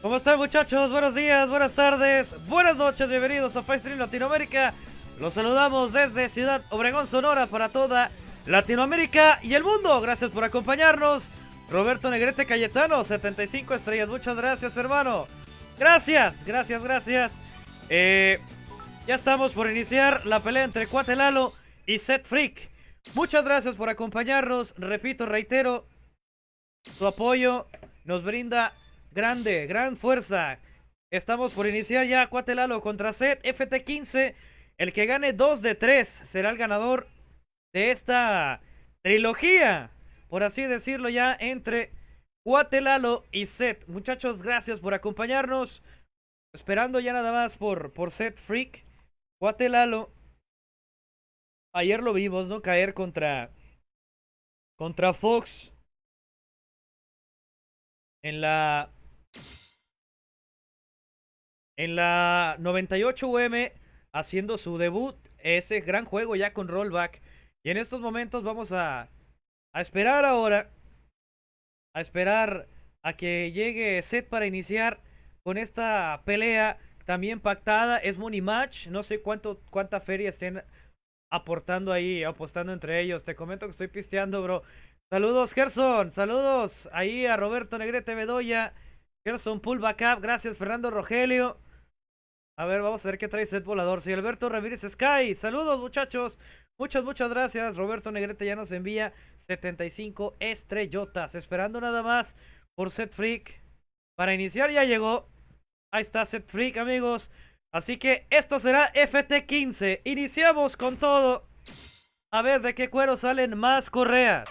¿Cómo están muchachos? Buenos días, buenas tardes, buenas noches, bienvenidos a Stream Latinoamérica. Los saludamos desde Ciudad Obregón, Sonora para toda Latinoamérica y el mundo. Gracias por acompañarnos. Roberto Negrete Cayetano, 75 estrellas. Muchas gracias, hermano. Gracias, gracias, gracias. Eh, ya estamos por iniciar la pelea entre Cuatelalo y Set Freak. Muchas gracias por acompañarnos. Repito, reitero, su apoyo nos brinda grande, gran fuerza. Estamos por iniciar ya Cuatelalo contra Set FT15. El que gane 2 de 3 será el ganador de esta trilogía, por así decirlo ya, entre Cuatelalo y Set. Muchachos, gracias por acompañarnos. Esperando ya nada más por, por Set Freak. Cuatelalo. Ayer lo vimos, ¿no? Caer contra. Contra Fox. En la. En la 98 UM. Haciendo su debut. Ese gran juego ya con rollback. Y en estos momentos vamos a. A esperar ahora. A esperar a que llegue Set para iniciar con esta pelea también pactada. Es Money Match. No sé cuánto, cuánta feria estén aportando ahí, apostando entre ellos. Te comento que estoy pisteando, bro. Saludos, Gerson. Saludos ahí a Roberto Negrete Bedoya. Gerson Pull Backup. Gracias, Fernando Rogelio. A ver, vamos a ver qué trae set volador. Sí, Alberto Ramírez Sky. Saludos, muchachos. Muchas, muchas gracias. Roberto Negrete ya nos envía 75 estrellotas. Esperando nada más por Set Freak. Para iniciar ya llegó. Ahí está Set Freak, amigos. Así que esto será FT15. Iniciamos con todo. A ver de qué cuero salen más correas.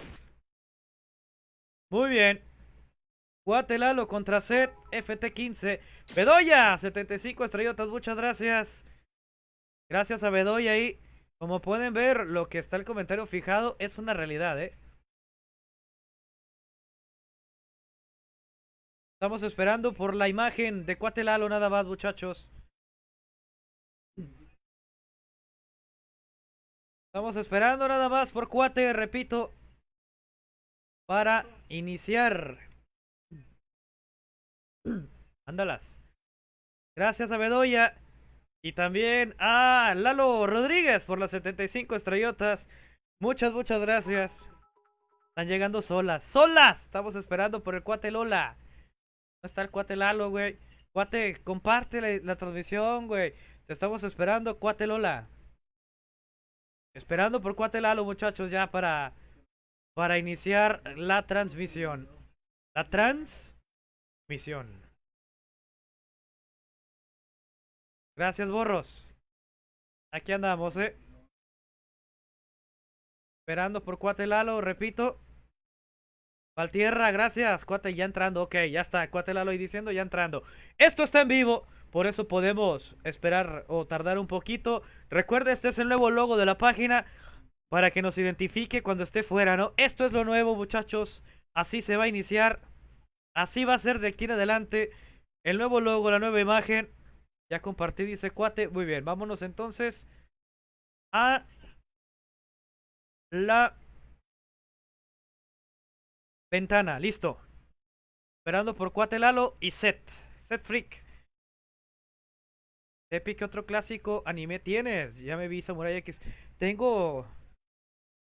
Muy bien. Guatelalo contra Set FT15. Bedoya, 75 estrellotas. Muchas gracias. Gracias a Bedoya ahí. Como pueden ver, lo que está el comentario fijado es una realidad, ¿eh? Estamos esperando por la imagen de Cuatelalo nada más, muchachos. Estamos esperando nada más por Cuate, repito, para iniciar. Ándalas. Gracias a Bedoya. Y también a Lalo Rodríguez por las 75 estrellotas. Muchas, muchas gracias. Están llegando solas. ¡Solas! Estamos esperando por el cuate Lola. ¿Dónde está el cuate Lalo, güey? Cuate, comparte la, transmisión, güey. Te estamos esperando, cuate Lola. Esperando por cuate Lalo, muchachos, ya para, para iniciar la transmisión. La transmisión. Gracias, borros. Aquí andamos, eh. Esperando por cuate Lalo, repito. Valtierra, gracias. Cuate, ya entrando. Ok, ya está. Cuate Lalo y diciendo, ya entrando. Esto está en vivo. Por eso podemos esperar o tardar un poquito. Recuerda, este es el nuevo logo de la página. Para que nos identifique cuando esté fuera, ¿no? Esto es lo nuevo, muchachos. Así se va a iniciar. Así va a ser de aquí en adelante. El nuevo logo, la nueva imagen. Ya compartí, dice cuate. Muy bien, vámonos entonces a la Ventana, listo. Esperando por Cuatelalo y Set. Set Freak. Tepi, ¿qué otro clásico anime tienes? Ya me vi Samurai X. Tengo.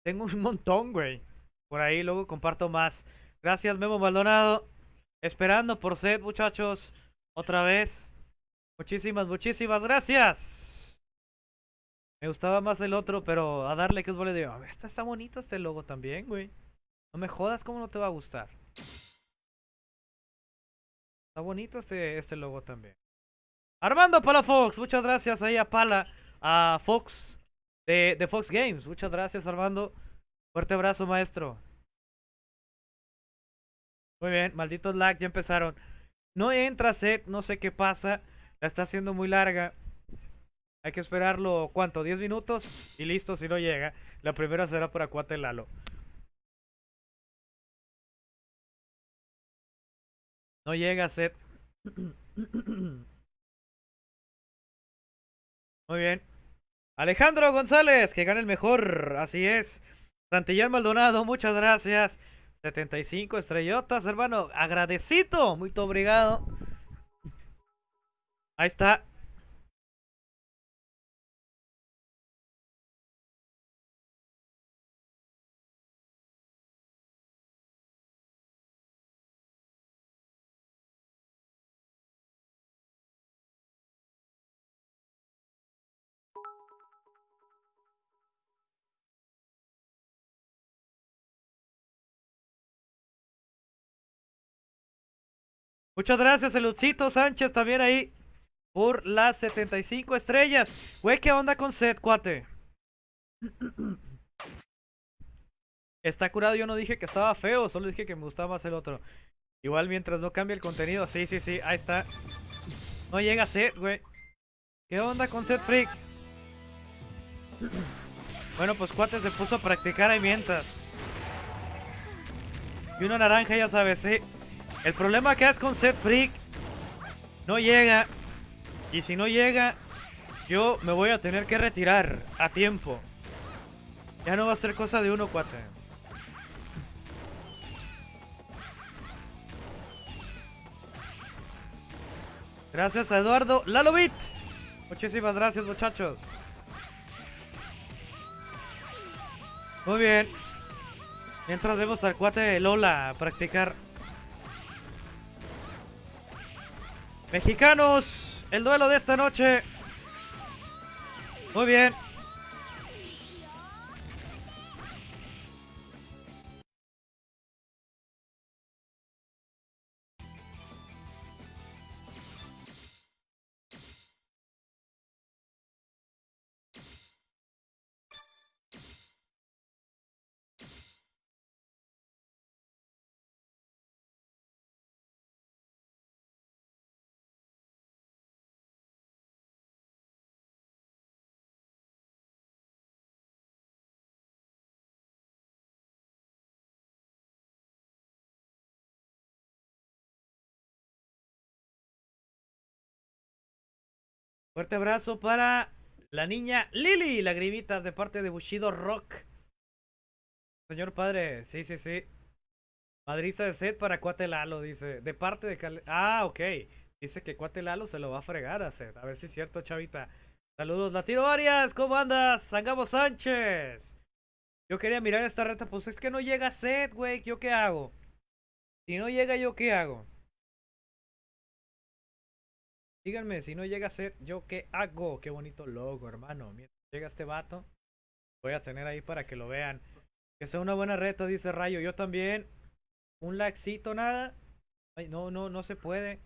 Tengo un montón, güey. Por ahí luego comparto más. Gracias, Memo Maldonado. Esperando por Set, muchachos. Otra vez. Muchísimas, muchísimas gracias. Me gustaba más el otro, pero a darle que es vole de. Este está bonito este logo también, güey. No me jodas, ¿cómo no te va a gustar? Está bonito este, este logo también. Armando Palafox, muchas gracias ahí a Pala, a Fox de Fox Games. Muchas gracias, Armando. Fuerte abrazo, maestro. Muy bien, malditos lag, ya empezaron. No entra set, no sé qué pasa. La está haciendo muy larga. Hay que esperarlo, ¿cuánto? ¿10 minutos? Y listo, si no llega. La primera será por Acuate Lalo. No llega a ser. Muy bien. Alejandro González, que gane el mejor. Así es. Santillán Maldonado, muchas gracias. 75 estrellotas, hermano. Agradecido. Muy obrigado. Ahí está. Muchas gracias, Elucito Sánchez, también ahí por las 75 estrellas. Güey, ¿qué onda con Seth, cuate? Está curado, yo no dije que estaba feo, solo dije que me gustaba más el otro. Igual mientras no cambie el contenido, sí, sí, sí, ahí está. No llega Seth, güey. ¿Qué onda con Seth Freak? Bueno, pues cuate se puso a practicar ahí mientras. Y una naranja, ya sabes, sí. El problema que es con Seth Freak, no llega. Y si no llega, yo me voy a tener que retirar a tiempo. Ya no va a ser cosa de uno, cuate. Gracias a Eduardo Lalovit. Muchísimas gracias, muchachos. Muy bien. Mientras vemos al cuate Lola practicar. Mexicanos, el duelo de esta noche. Muy bien. Fuerte abrazo para la niña Lily, lagrimitas de parte de Bushido Rock. Señor padre, sí, sí, sí. Madriza de set para Cuate Lalo, dice. De parte de Cal... Ah, ok. Dice que Cuate Lalo se lo va a fregar a set. A ver si es cierto, chavita. Saludos, Latido Arias, ¿cómo andas? Sangamo Sánchez. Yo quería mirar esta reta, pues es que no llega set, güey. ¿Yo qué hago? Si no llega, ¿yo qué hago? Díganme, si no llega a ser, ¿yo qué hago? Qué bonito logo, hermano. Mientras llega este vato, voy a tener ahí para que lo vean. Que sea una buena reta, dice Rayo. Yo también. Un laxito, nada. No, no, no se puede.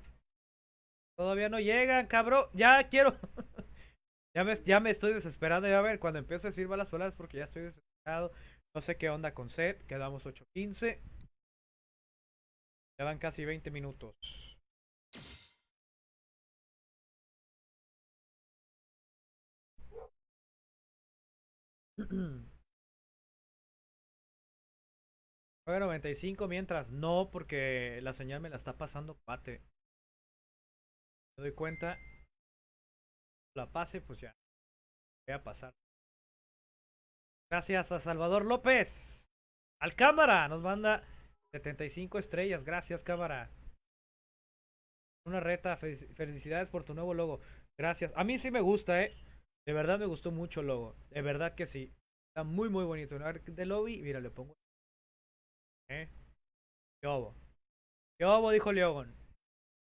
Todavía no llegan, cabrón. Ya quiero. ya, me, ya me estoy desesperando. Ya a ver, cuando empiezo a decir malas palabras porque ya estoy desesperado. No sé qué onda con set. Quedamos 8.15. van casi 20 minutos. Juega 95 mientras no, porque la señal me la está pasando pate. Me doy cuenta. La pase, pues ya. Voy a pasar. Gracias a Salvador López. Al cámara nos manda 75 estrellas. Gracias, cámara. Una reta. Felicidades por tu nuevo logo. Gracias. A mí sí me gusta, eh. De verdad me gustó mucho el logo. De verdad que sí. Está muy, muy bonito. A ver, de lobby. Mira, le pongo. ¿Eh? ¿Qué ¿Qué Dijo Leogon.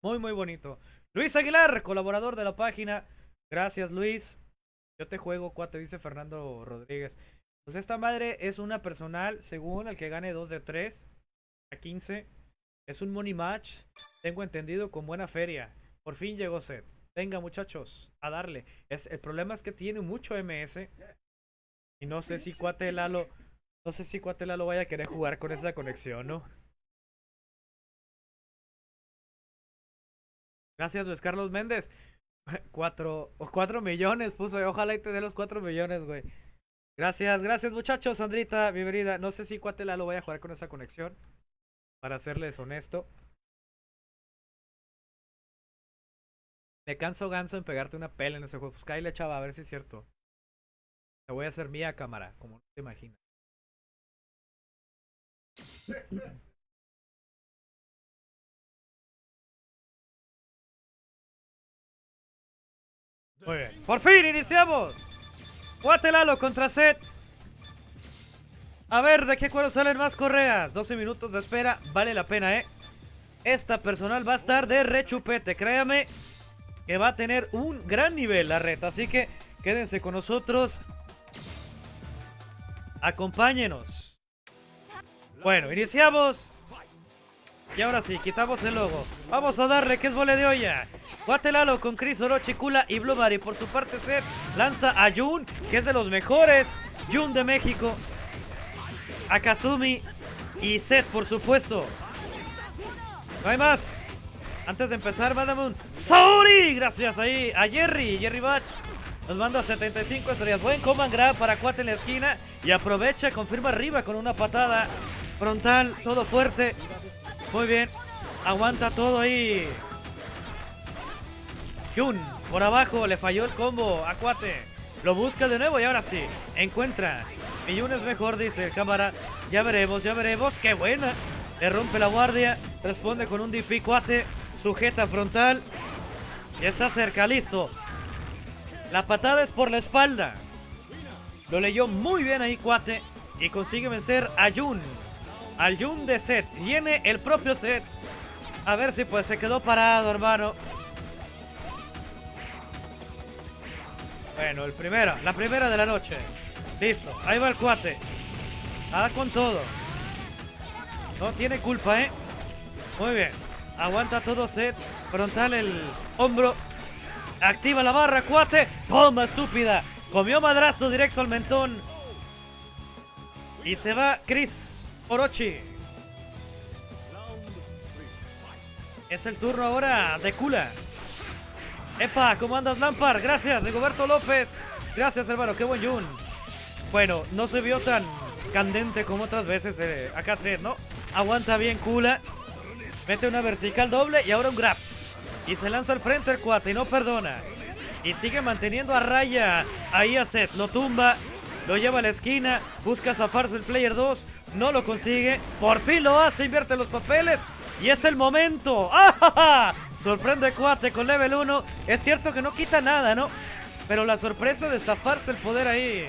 Muy, muy bonito. Luis Aguilar, colaborador de la página. Gracias, Luis. Yo te juego, cuate, dice Fernando Rodríguez. Pues esta madre es una personal, según el que gane 2 de 3 a 15. Es un money match. Tengo entendido con buena feria. Por fin llegó Seth. Venga, muchachos, a darle. Es, el problema es que tiene mucho MS. Y no sé si Cuate Lalo. No sé si Cuate Lalo vaya a querer jugar con esa conexión, ¿no? Gracias, Luis Carlos Méndez. Cuatro, cuatro millones puso. Ojalá y te dé los cuatro millones, güey. Gracias, gracias, muchachos. Sandrita, bienvenida. No sé si Cuate Lalo vaya a jugar con esa conexión. Para serles honesto. Me canso ganso en pegarte una pela en ese juego. Pues cállale, chava, a ver si es cierto. Te voy a hacer mía cámara, como no te imaginas. Muy bien. Por fin iniciamos. Guatelalo contra Seth. A ver, ¿de qué cuero salen más correas? 12 minutos de espera, vale la pena, ¿eh? Esta personal va a estar de rechupete, créame que va a tener un gran nivel la reta. Así que quédense con nosotros. Acompáñenos. Bueno, iniciamos. Y ahora sí, quitamos el logo. Vamos a darle que es vole de olla. Guatelalo con Chris Orochi, Kula y Blue Mari. Por su parte, Seth lanza a Jun, que es de los mejores. Jun de México. A Kazumi y Seth, por supuesto. No hay más. Antes de empezar, mándame un Sorry. Gracias ahí a Jerry, Jerry Batch. Nos manda 75 estrellas. Buen command grab para Cuate en la esquina. Y aprovecha, confirma arriba con una patada frontal, todo fuerte. Muy bien. Aguanta todo ahí. Jun, por abajo, le falló el combo a Cuate. Lo busca de nuevo y ahora sí, encuentra. Jun es mejor, dice el cámara. Ya veremos, ya veremos. ¡Qué buena! Le rompe la guardia. Responde con un DP Cuate. Sujeta frontal. Y está cerca, listo. La patada es por la espalda. Lo leyó muy bien ahí Cuate. Y consigue vencer a Jun. Al Jun de Set. Viene el propio Set. A ver si pues se quedó parado, hermano. Bueno, el primero, la primera de la noche. Listo, ahí va el cuate. Nada con todo. No tiene culpa, ¿eh? Muy bien. Aguanta todo set. Frontal el hombro. Activa la barra, cuate. Toma, estúpida. Comió madrazo directo al mentón. Y se va Chris Orochi. Es el turno ahora de Kula. Epa, ¿cómo andas Lampard? Gracias, Rigoberto López. Gracias, hermano, qué buen Jun. Bueno, no se vio tan candente como otras veces eh, acá Seth, ¿no? Aguanta bien Kula. Mete una vertical doble y ahora un grab. Y se lanza al frente el cuate y no perdona. Y sigue manteniendo a raya ahí a Seth. Lo tumba, lo lleva a la esquina, busca zafarse el player 2. No lo consigue. Por fin lo hace, invierte los papeles. Y es el momento. ¡Ah! Sorprende Cuate con level 1. Es cierto que no quita nada, ¿no? Pero la sorpresa de zafarse el poder ahí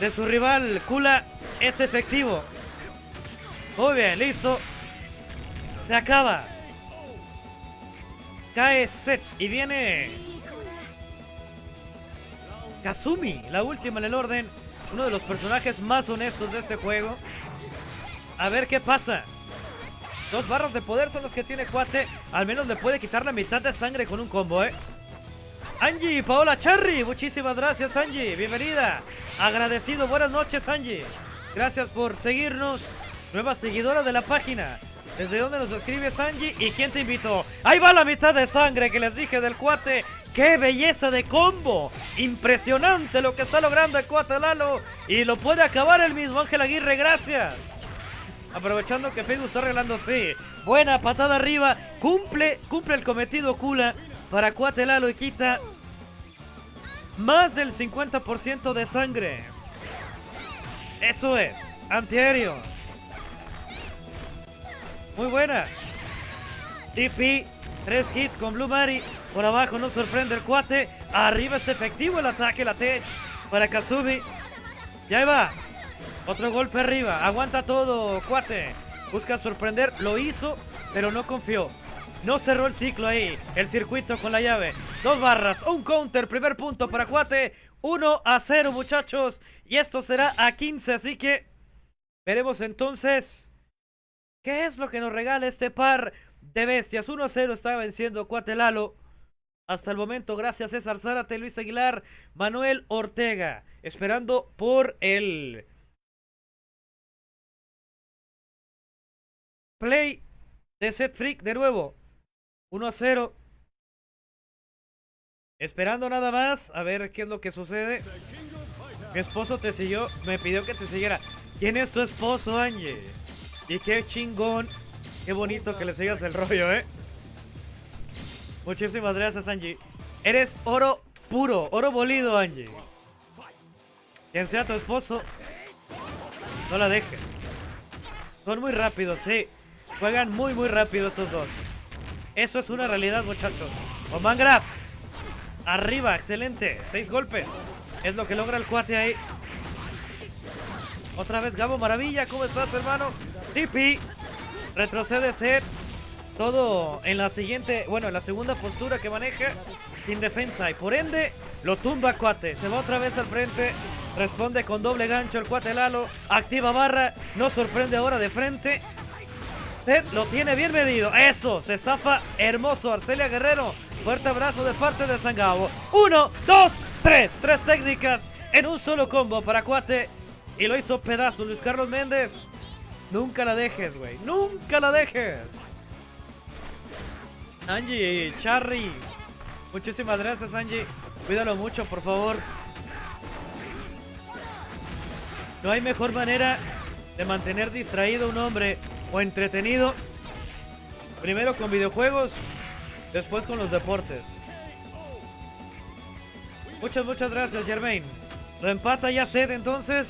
de su rival Kula es efectivo. Muy bien, listo. Se acaba. Cae Set y viene Kazumi, la última en el orden. Uno de los personajes más honestos de este juego. A ver qué pasa. Dos barras de poder son los que tiene Cuate. Al menos le puede quitar la mitad de sangre con un combo, ¿eh? Angie, Paola Cherry, muchísimas gracias Angie, bienvenida. Agradecido, buenas noches Angie. Gracias por seguirnos. Nueva seguidora de la página. ¿Desde dónde nos escribes Angie? ¿Y quién te invitó? Ahí va la mitad de sangre que les dije del cuate. ¡Qué belleza de combo! Impresionante lo que está logrando el cuate Lalo. Y lo puede acabar el mismo Ángel Aguirre, gracias. Aprovechando que Facebook está regalando sí. Buena patada arriba. Cumple, cumple el cometido Kula para Cuate Lalo y quita más del 50% de sangre. Eso es. Antiaéreo. Muy buena. TP. Tres hits con Blue Mari. Por abajo no sorprende el cuate. Arriba es efectivo el ataque, la Tech. Para Kazumi. Ya va. Otro golpe arriba. Aguanta todo, cuate. Busca sorprender. Lo hizo, pero no confió. No cerró el ciclo ahí. El circuito con la llave. Dos barras. Un counter. Primer punto para cuate. 1 a 0, muchachos. Y esto será a 15. Así que veremos entonces qué es lo que nos regala este par de bestias. 1 a 0 está venciendo Cuate Lalo. Hasta el momento, gracias César Zárate, Luis Aguilar, Manuel Ortega. Esperando por el play de Set Freak de nuevo. 1 a 0. Esperando nada más a ver qué es lo que sucede. Mi esposo te siguió, me pidió que te siguiera. ¿Quién es tu esposo, Angie? Y qué chingón, qué bonito que le sigas el rollo, ¿eh? Muchísimas gracias, Angie. Eres oro puro, oro bolido, Angie. Quien sea tu esposo, no la dejes. Son muy rápidos, sí. Juegan muy, muy rápido estos dos. Eso es una realidad, muchachos. Oman Grab. Arriba, excelente. Seis golpes. Es lo que logra el cuate ahí. Otra vez Gabo Maravilla. ¿Cómo estás, hermano? Tipi. Retrocede Seth. Todo en la siguiente, bueno, en la segunda postura que maneja sin defensa. Y por ende, lo tumba cuate. Se va otra vez al frente. Responde con doble gancho el cuate Lalo. Activa barra. No sorprende ahora de frente. Lo tiene bien medido. Eso, se zafa hermoso Arcelia Guerrero. Fuerte abrazo de parte de Sangabo. Uno, dos, tres. Tres técnicas en un solo combo para cuate. Y lo hizo pedazo Luis Carlos Méndez. Nunca la dejes, güey. Nunca la dejes. Angie, Charry. Muchísimas gracias, Angie. Cuídalo mucho, por favor. No hay mejor manera de mantener distraído a un hombre o entretenido. Primero con videojuegos, después con los deportes. Muchas, muchas gracias, Germain. Lo empata ya Sed entonces.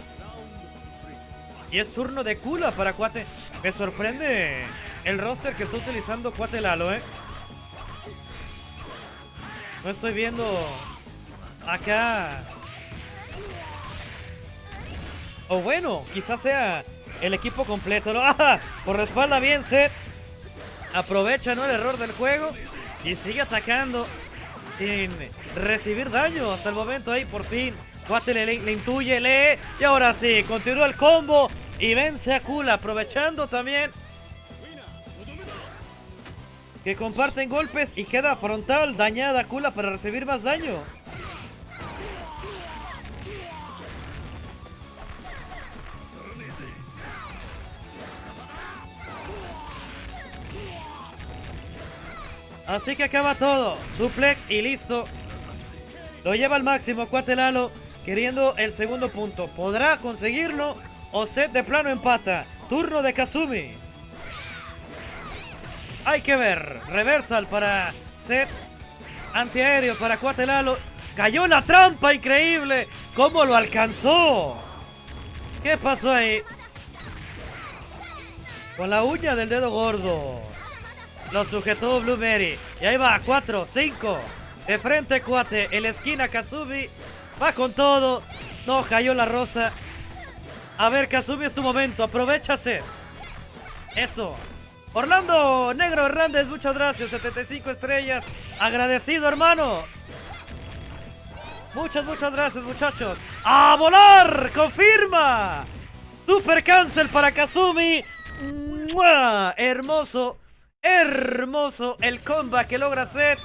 Y es turno de Kula para Cuate. Me sorprende el roster que está utilizando Cuate Lalo, ¿eh? No estoy viendo acá. O bueno, quizás sea el equipo completo. ¿no? ¡Ah! Por la espalda bien, Seth. Aprovecha ¿no? el error del juego y sigue atacando sin recibir daño hasta el momento. Ahí por fin. Cuate le, le intuye, lee. Y ahora sí, continúa el combo y vence a Kula. Aprovechando también que comparten golpes y queda frontal dañada Kula para recibir más daño. Así que acaba todo. Suplex y listo. Lo lleva al máximo Cuatelalo, queriendo el segundo punto. ¿Podrá conseguirlo o set de plano empata? Turno de Kazumi. Hay que ver. Reversal para set. Antiaéreo para Cuatelalo. Cayó la trampa, increíble. ¿Cómo lo alcanzó? ¿Qué pasó ahí? Con la uña del dedo gordo. Lo sujetó Blueberry. Y ahí va, 4, 5. De frente, cuate. En la esquina, Kazumi. Va con todo. No, cayó la rosa. A ver, Kazumi, es tu momento. Aprovechase. Eso. Orlando Negro Hernández, muchas gracias. 75 estrellas. Agradecido, hermano. Muchas, muchas gracias, muchachos. ¡A volar! ¡Confirma! Super cancel para Kazumi. ¡Mua! Hermoso. Hermoso el comeback que logra hacer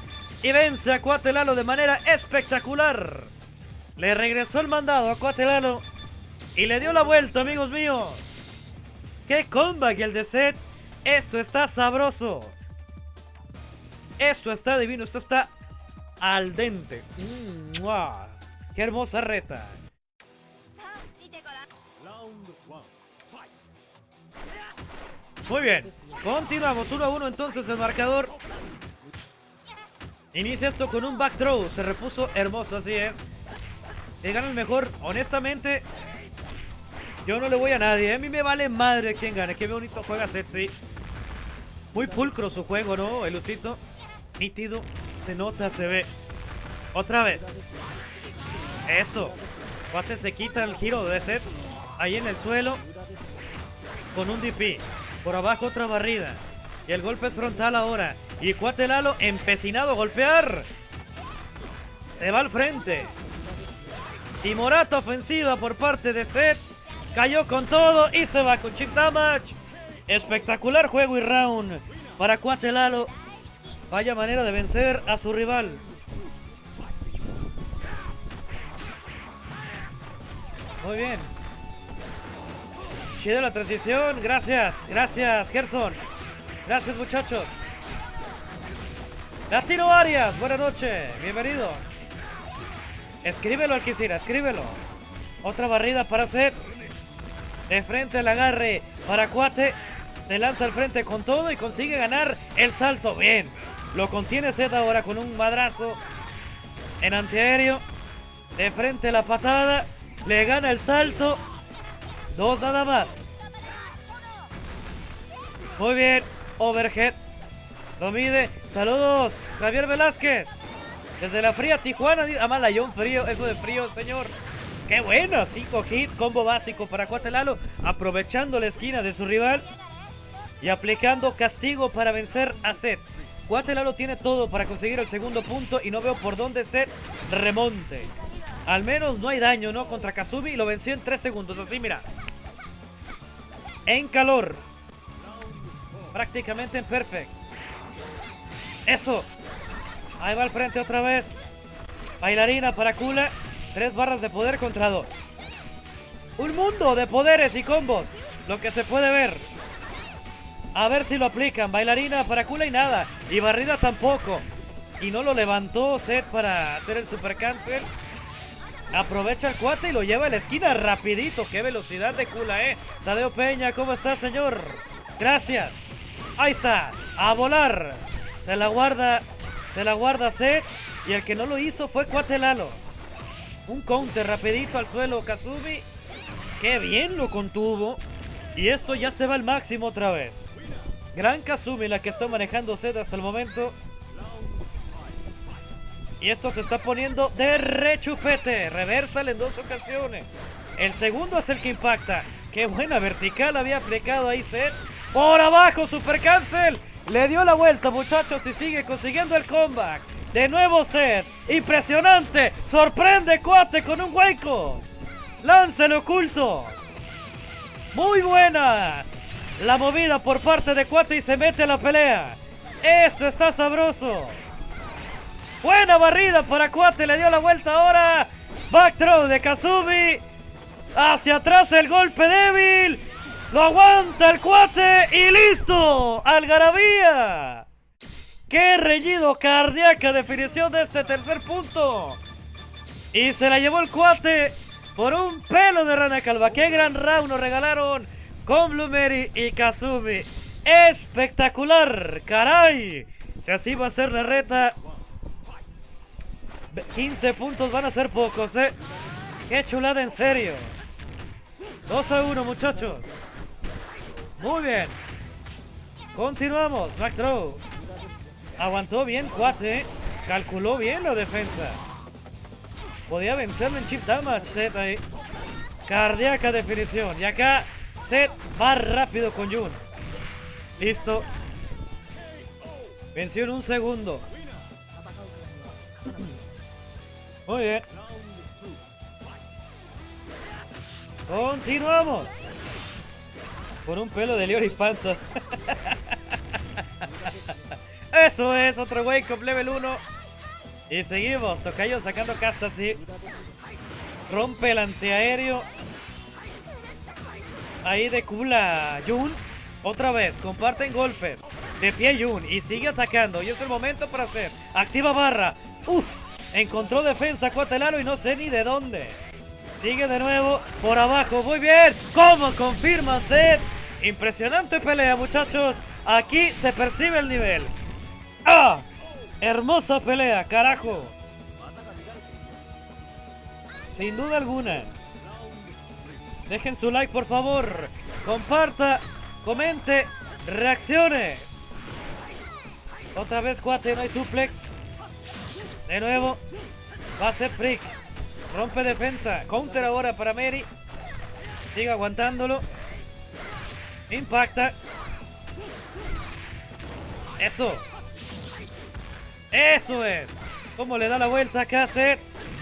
y vence a Cuatelalo de manera espectacular. Le regresó el mandado a Cuatelalo y le dio la vuelta, amigos míos. ¡Qué comeback el de Seth! Esto está sabroso. Esto está divino, esto está al dente. ¡Mua! ¡Qué hermosa reta! Muy bien, continuamos 1 a 1 entonces el marcador. Inicia esto con un back throw, se repuso hermoso, así es. Y gana el mejor, honestamente. Yo no le voy a nadie, ¿eh? a mí me vale madre quien gane. Qué bonito juega Setsi. Muy pulcro su juego, ¿no? El lucito. Nítido, se nota, se ve. Otra vez. Eso. Cuate se quita el giro de Set. Ahí en el suelo. Con un DP. Por abajo otra barrida. Y el golpe es frontal ahora. Y Cuatelalo empecinado a golpear. Se va al frente. Y Morata ofensiva por parte de Zed. Cayó con todo y se va con chip damage. Espectacular juego y round para Cuatelalo. Vaya manera de vencer a su rival. Muy bien. Chida la transición. Gracias. Gracias, Gerson. Gracias, muchachos. Latino Arias, buenas noches. Bienvenido. Escríbelo, Alquicira, escríbelo. Otra barrida para Seth. De frente al agarre para Cuate. Se lanza al frente con todo y consigue ganar el salto. Bien. Lo contiene Seth ahora con un madrazo en antiaéreo. De frente la patada. Le gana el salto. Dos nada más. Muy bien. Overhead. Lo mide. Saludos. Javier Velázquez. Desde la fría Tijuana, a Malayón frío, eso de frío, señor. ¡Qué bueno! 5 hits, combo básico para Cuatelalo, aprovechando la esquina de su rival y aplicando castigo para vencer a Seth. Cuatelalo tiene todo para conseguir el segundo punto y no veo por dónde Seth remonte. Al menos no hay daño, ¿no? Contra Kazumi lo venció en 3 segundos. Así, mira. En calor. Prácticamente en perfect. Eso. Ahí va al frente otra vez. Bailarina para Kula. Tres barras de poder contra dos. Un mundo de poderes y combos. Lo que se puede ver. A ver si lo aplican. Bailarina para Kula y nada. Y barrida tampoco. Y no lo levantó Seth para hacer el super cancel. Aprovecha el cuate y lo lleva a la esquina rapidito. Qué velocidad de Kula, eh. Tadeo Peña, ¿cómo está, señor? Gracias. Ahí está. A volar. Se la guarda. Se la guarda Seth. Y el que no lo hizo fue Cuate Lalo. Un counter rapidito al suelo Kazumi. Qué bien lo contuvo. Y esto ya se va al máximo otra vez. Gran Kazumi la que está manejando Zed hasta el momento. Y esto se está poniendo de rechupete. Reversal en dos ocasiones. El segundo es el que impacta. Qué buena vertical había aplicado ahí Zed. Por abajo, Super Cancel. Le dio la vuelta, muchachos, y sigue consiguiendo el comeback. De nuevo Seth. Impresionante. Sorprende Cuate con un hueco. Lance el oculto. Muy buena. La movida por parte de Cuate y se mete a la pelea. Esto está sabroso. Buena barrida para Cuate. Le dio la vuelta ahora. Back throw de Kazumi. Hacia atrás el golpe débil. Lo aguanta el Cuate y listo. Algarabía. ¡Qué reñido cardíaca definición de este tercer punto! Y se la llevó el cuate por un pelo de rana calva. ¡Qué gran round nos regalaron con Blumeri y Kazumi! ¡Espectacular! ¡Caray! Si así va a ser la reta, 15 puntos van a ser pocos, ¿eh? ¡Qué chulada en serio! 2 a 1, muchachos. Muy bien. Continuamos. Back throw. Aguantó bien Cuate. Calculó bien la defensa. Podía vencerlo en chip damage. Seth ahí. Cardíaca definición. Y acá Seth va rápido con Jun. Listo. Venció en un segundo. Muy bien. Continuamos. Con un pelo de Leori Panza. Eso es, otro wake up level 1. Y seguimos, Tocayo sacando casta así. Rompe el antiaéreo. Ahí de Kula Jun. Otra vez, comparten golpes. De pie Jun y sigue atacando. Y es el momento para hacer. Activa barra. Uf, encontró defensa Cuatelaro y no sé ni de dónde. Sigue de nuevo por abajo. Muy bien. ¿Cómo confirma Seth? Impresionante pelea, muchachos. Aquí se percibe el nivel. ¡Ah! Hermosa pelea, carajo. Sin duda alguna. Dejen su like, por favor. Comparta, comente, reaccione. Otra vez, cuate, no hay suplex. De nuevo. Va a ser freak. Rompe defensa. Counter ahora para Mary. Sigue aguantándolo. Impacta. Eso. Eso es. Cómo le da la vuelta hacer.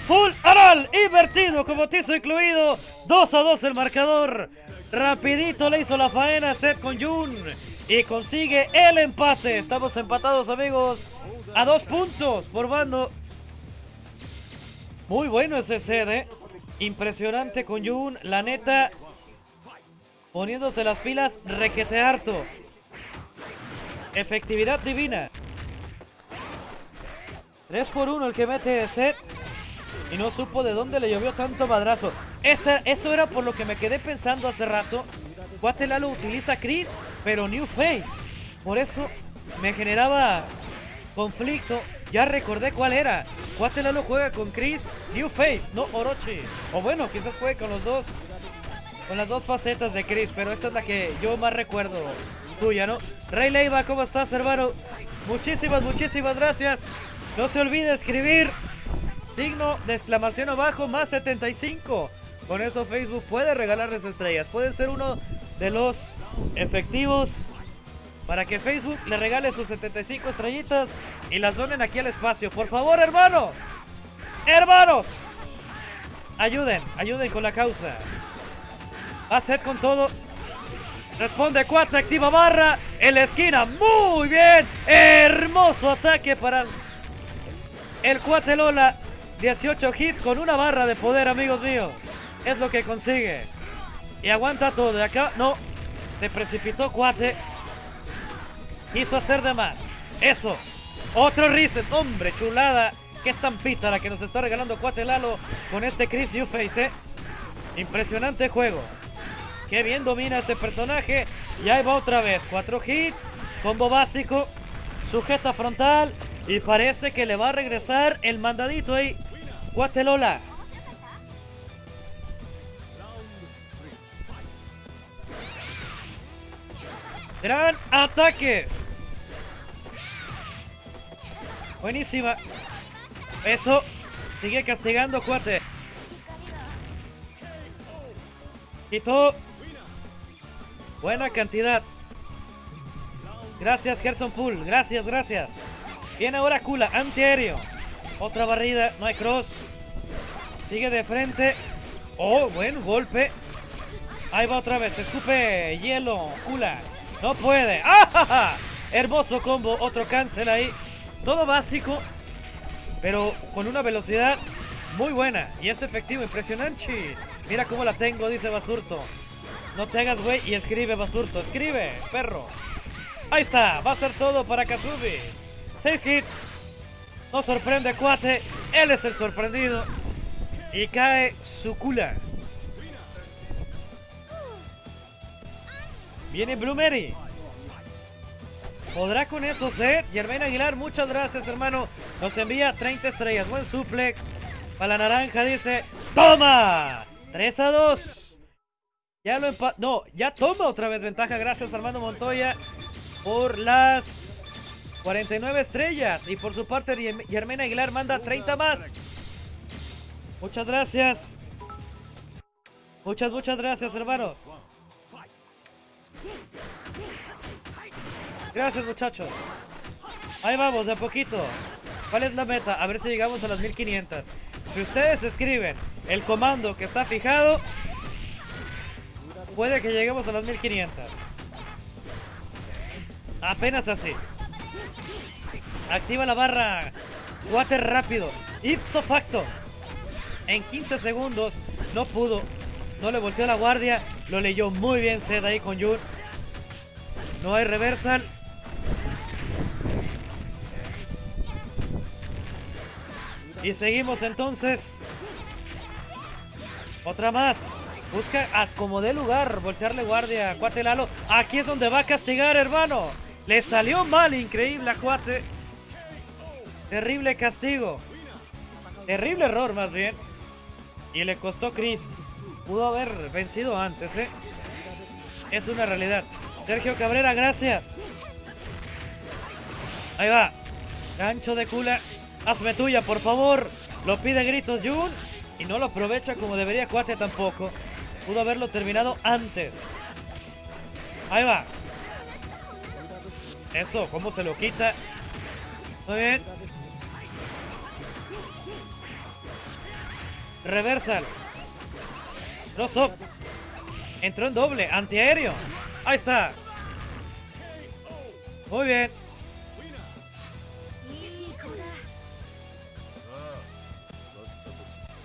Full anal. Invertido como tizo incluido. 2 a 2 el marcador. Rapidito le hizo la faena Seth con Jun. Y consigue el empate. Estamos empatados amigos. A dos puntos por bando. Muy bueno ese set, ¿eh? Impresionante con Jun. La neta. Poniéndose las pilas requete harto. Efectividad divina. 3 por 1 el que mete set. Y no supo de dónde le llovió tanto madrazo. esto era por lo que me quedé pensando hace rato. Lalo utiliza Chris, pero New Face. Por eso me generaba conflicto. Ya recordé cuál era. Lalo juega con Chris, New Face, no Orochi. O bueno, quizás juegue con los dos. Con las dos facetas de Chris, pero esta es la que yo más recuerdo tuya, ¿no? Rey Leiva, ¿cómo estás, hermano? Muchísimas, muchísimas gracias. No se olvide escribir signo de exclamación abajo más 75. Con eso Facebook puede regalarles estrellas. Puede ser uno de los efectivos para que Facebook le regale sus 75 estrellitas y las donen aquí al espacio. Por favor, hermanos. Hermanos. Ayuden, ayuden con la causa. A ser con todo. Responde 4, activa barra en la esquina. Muy bien. Hermoso ataque para el cuate Lola. 18 hits con una barra de poder, amigos míos. Es lo que consigue. Y aguanta todo. De acá, no. Se precipitó cuate. Quiso hacer de más. Eso. Otro reset. Hombre, chulada. Qué estampita la que nos está regalando cuate Lalo con este Chris Newface, ¿eh? Impresionante juego. Qué bien domina este personaje. Y ahí va otra vez. Cuatro hits. Combo básico. Sujeta frontal. Y parece que le va a regresar el mandadito ahí. Guatelola. Gran ataque. Buenísima. Eso. Sigue castigando cuate. Quitó. Buena cantidad. Gracias, Gerson Pool. Gracias, gracias. Viene ahora Kula, antiaéreo. Otra barrida, no hay cross. Sigue de frente. Oh, buen golpe. Ahí va otra vez. Escupe hielo, Kula. No puede. ¡Ah! Hermoso combo. Otro cancel ahí. Todo básico. Pero con una velocidad muy buena. Y es efectivo, impresionante. Mira cómo la tengo, dice Basurto. No te hagas güey y escribe Basurto. Escribe, perro. Ahí está. Va a ser todo para Kazubi. 6 hits. No sorprende Cuate. Él es el sorprendido. Y cae su cula. Viene Blumeri. ¿Podrá con eso ser? Germain Aguilar, muchas gracias, hermano. Nos envía 30 estrellas. Buen suplex. Para la naranja dice: ¡Toma! 3 a 2. Ya lo empa... No, ya toma otra vez ventaja. Gracias, Armando Montoya, por las 49 estrellas. Y por su parte, Germain Aguilar manda 30 más. Muchas gracias. Muchas, muchas gracias, hermano. Gracias, muchachos. Ahí vamos, de a poquito. ¿Cuál es la meta? A ver si llegamos a las 1500. Si ustedes escriben el comando que está fijado, puede que lleguemos a las 1500. Apenas así. Activa la barra. Water rápido. Ipso facto. En 15 segundos no pudo. No le volteó la guardia. Lo leyó muy bien Zed ahí con Jun. No hay reversal. Y seguimos entonces. Otra más. Busca a como de lugar, voltearle guardia a Cuate Lalo. Aquí es donde va a castigar, hermano. Le salió mal, increíble a Cuate. Terrible castigo. Terrible error, más bien. Y le costó Chris. Pudo haber vencido antes, ¿eh? Es una realidad. Sergio Cabrera, gracias. Ahí va. Gancho de cula. Hazme tuya, por favor. Lo pide gritos Jun. Y no lo aprovecha como debería Cuate tampoco. Pudo haberlo terminado antes. Ahí va. Eso, cómo se lo quita. Muy bien. Reversal. Cross up. Entró en doble. Antiaéreo. Ahí está. Muy bien.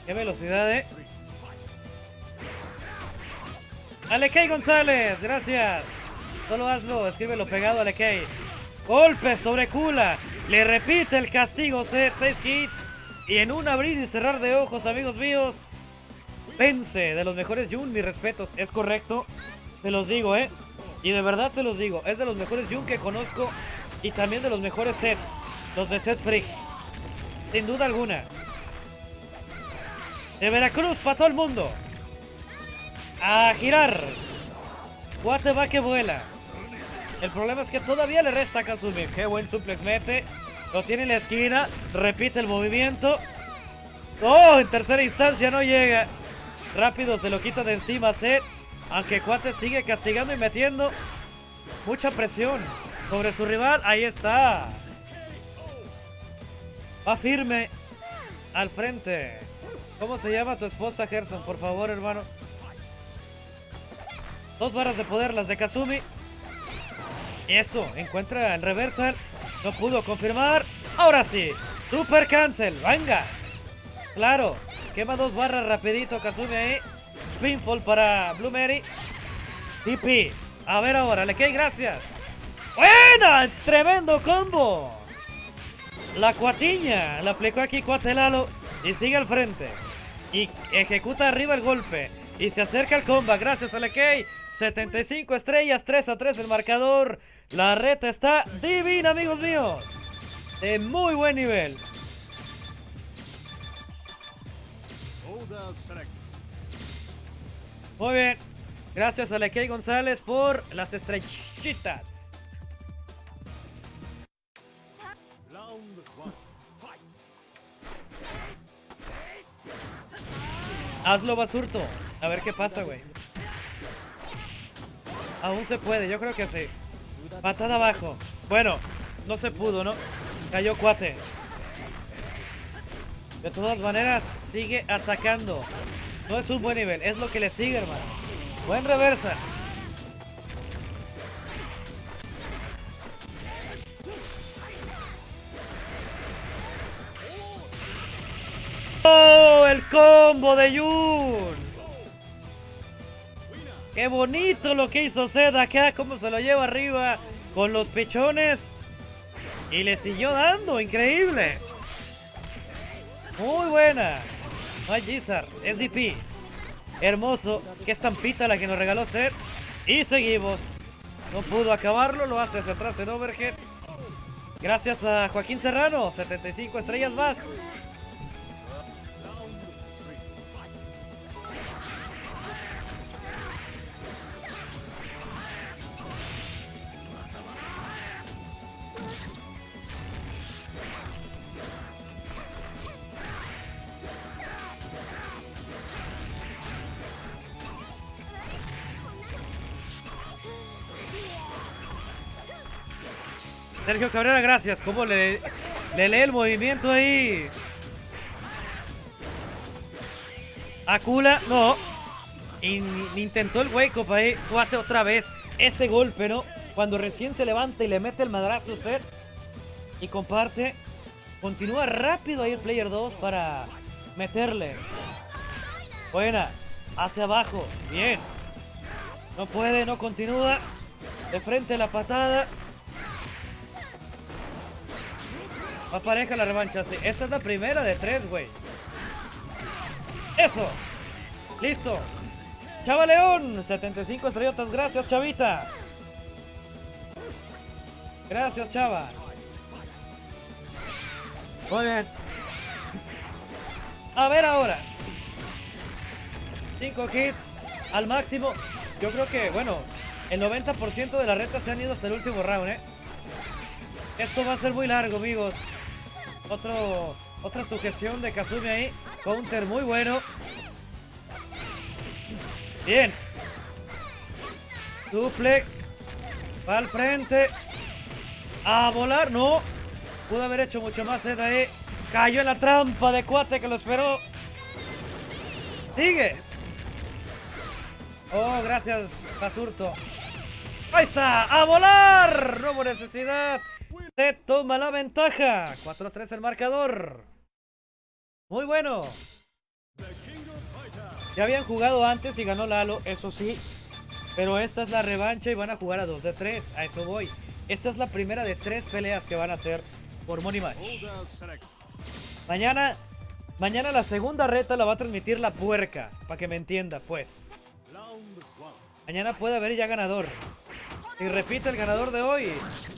Qué velocidad, eh. Alekei González, gracias. Solo hazlo, escríbelo pegado, Alekei. Golpe sobre Kula. Le repite el castigo, 6 hits. Y en un abrir y cerrar de ojos, amigos míos, vence de los mejores Jun, mis respetos. Es correcto, se los digo, ¿eh? Y de verdad se los digo, es de los mejores Jun que conozco y también de los mejores set, los de Set Freak. Sin duda alguna. De Veracruz para todo el mundo. A girar. Guate va que vuela. El problema es que todavía le resta a Kazumi. Qué buen suplex mete. Lo tiene en la esquina. Repite el movimiento. ¡Oh! En tercera instancia no llega. Rápido se lo quita de encima Seth. Aunque Cuate sigue castigando y metiendo mucha presión sobre su rival. Ahí está. Va firme al frente. ¿Cómo se llama tu esposa, Gerson? Por favor, hermano. Dos barras de poder, las de Kazumi. Eso, encuentra el reversal. No pudo confirmar. Ahora sí. Super cancel. Venga. Claro. Quema dos barras rapidito Kazumi ahí. Spinfall para Blue Mary. TP. A ver ahora. Le cae gracias. ¡Buena! Tremendo combo. La cuatiña. La aplicó aquí Cuatelalo. Y sigue al frente. Y ejecuta arriba el golpe. Y se acerca al comba. Gracias a Lekei. 75 estrellas. 3 a 3 el marcador. La reta está divina, amigos míos. De muy buen nivel. Muy bien. Gracias a González por las estrellitas. Hazlo, Basurto. A ver qué pasa, güey. Aún se puede, yo creo que sí. Patada abajo. Bueno, no se pudo, ¿no? Cayó cuate. De todas maneras, sigue atacando. No es un buen nivel, es lo que le sigue, hermano. Buen reversa. ¡Oh! El combo de Yun. Qué bonito lo que hizo Zed acá, cómo se lo lleva arriba con los pechones. Y le siguió dando, increíble. Muy buena. No hay Gizar, es DP. Hermoso. Qué estampita la que nos regaló Zed. Y seguimos. No pudo acabarlo, lo hace hacia atrás en Overhead. Gracias a Joaquín Serrano, 75 estrellas más. Sergio Cabrera, gracias. ¿Cómo le, le lee el movimiento ahí? Akula, no. intentó el wake up ahí. Hace otra vez ese golpe, ¿no? Cuando recién se levanta y le mete el madrazo usted. Y comparte. Continúa rápido ahí el player 2 para meterle. Buena. Hacia abajo. Bien. No puede, no continúa. De frente la patada. Va pareja la revancha. Sí. Esta es la primera de tres, güey. Eso. Listo. Chava León, 75 estrellotas. Gracias, Chavita. Gracias, Chava. Muy bien. A ver ahora. 5 hits al máximo. Yo creo que, bueno, el 90% de la reta se han ido hasta el último round, ¿eh? Esto va a ser muy largo, amigos. Otro, otra sujeción de Kazumi ahí. Counter muy bueno. Bien. Suplex. Va al frente. A volar. No. Pudo haber hecho mucho más de ahí. Cayó en la trampa de cuate que lo esperó. Sigue. Oh, gracias, Basurto. Ahí está. A volar. No hubo necesidad. Se toma la ventaja. 4-3 el marcador. Muy bueno. Ya habían jugado antes y ganó Lalo, eso sí. Pero esta es la revancha y van a jugar a 2 de 3. A eso voy. Esta es la primera de tres peleas que van a hacer por Money Match. Mañana, mañana la segunda reta la va a transmitir la puerca. Para que me entienda, pues. Mañana puede haber ya ganador. Si repite el ganador de hoy,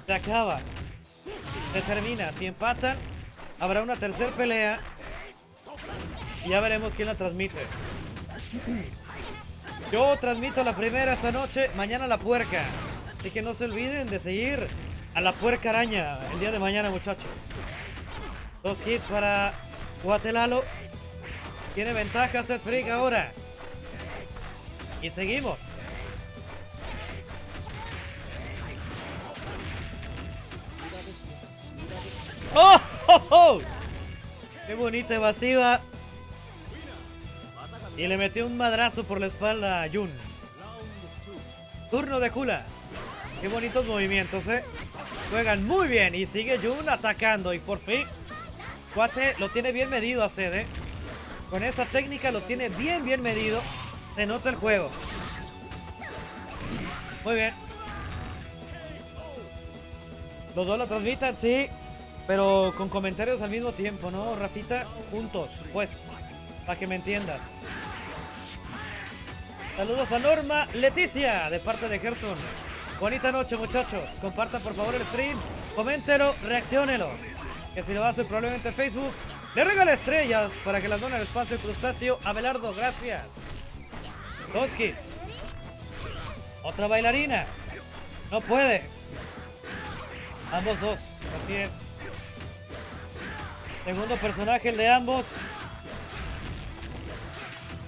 se acaba. Se termina. Si empatan, habrá una tercera pelea. Y ya veremos quién la transmite. Yo transmito la primera esta noche, mañana la puerca. Así que no se olviden de seguir a la puerca araña el día de mañana, muchachos. Dos hits para Guatelalo. Tiene ventaja Seth Freak ahora. Y seguimos. ¡Oh! ¡Oh! oh! ¡Qué bonita evasiva! Y le metió un madrazo por la espalda a Jun. Turno de Kula. Qué bonitos movimientos, ¿eh? Juegan muy bien y sigue Jun atacando. Y por fin, Cuate lo tiene bien medido a Sede. Con esa técnica lo tiene bien, bien medido. Se nota el juego. Muy bien. Los dos lo transmitan, sí. Pero con comentarios al mismo tiempo, ¿no, Rafita? Juntos, pues. Para que me entiendas. Saludos a Norma Leticia, de parte de Gerson. Bonita noche, muchachos. Compartan, por favor, el stream. Coméntelo, reaccionelo. Que si lo hace probablemente en Facebook, le regala estrellas para que las done el espacio crustáceo. Abelardo, gracias. Toski. Otra bailarina. No puede. Ambos dos. Así es. Segundo personaje, el de ambos.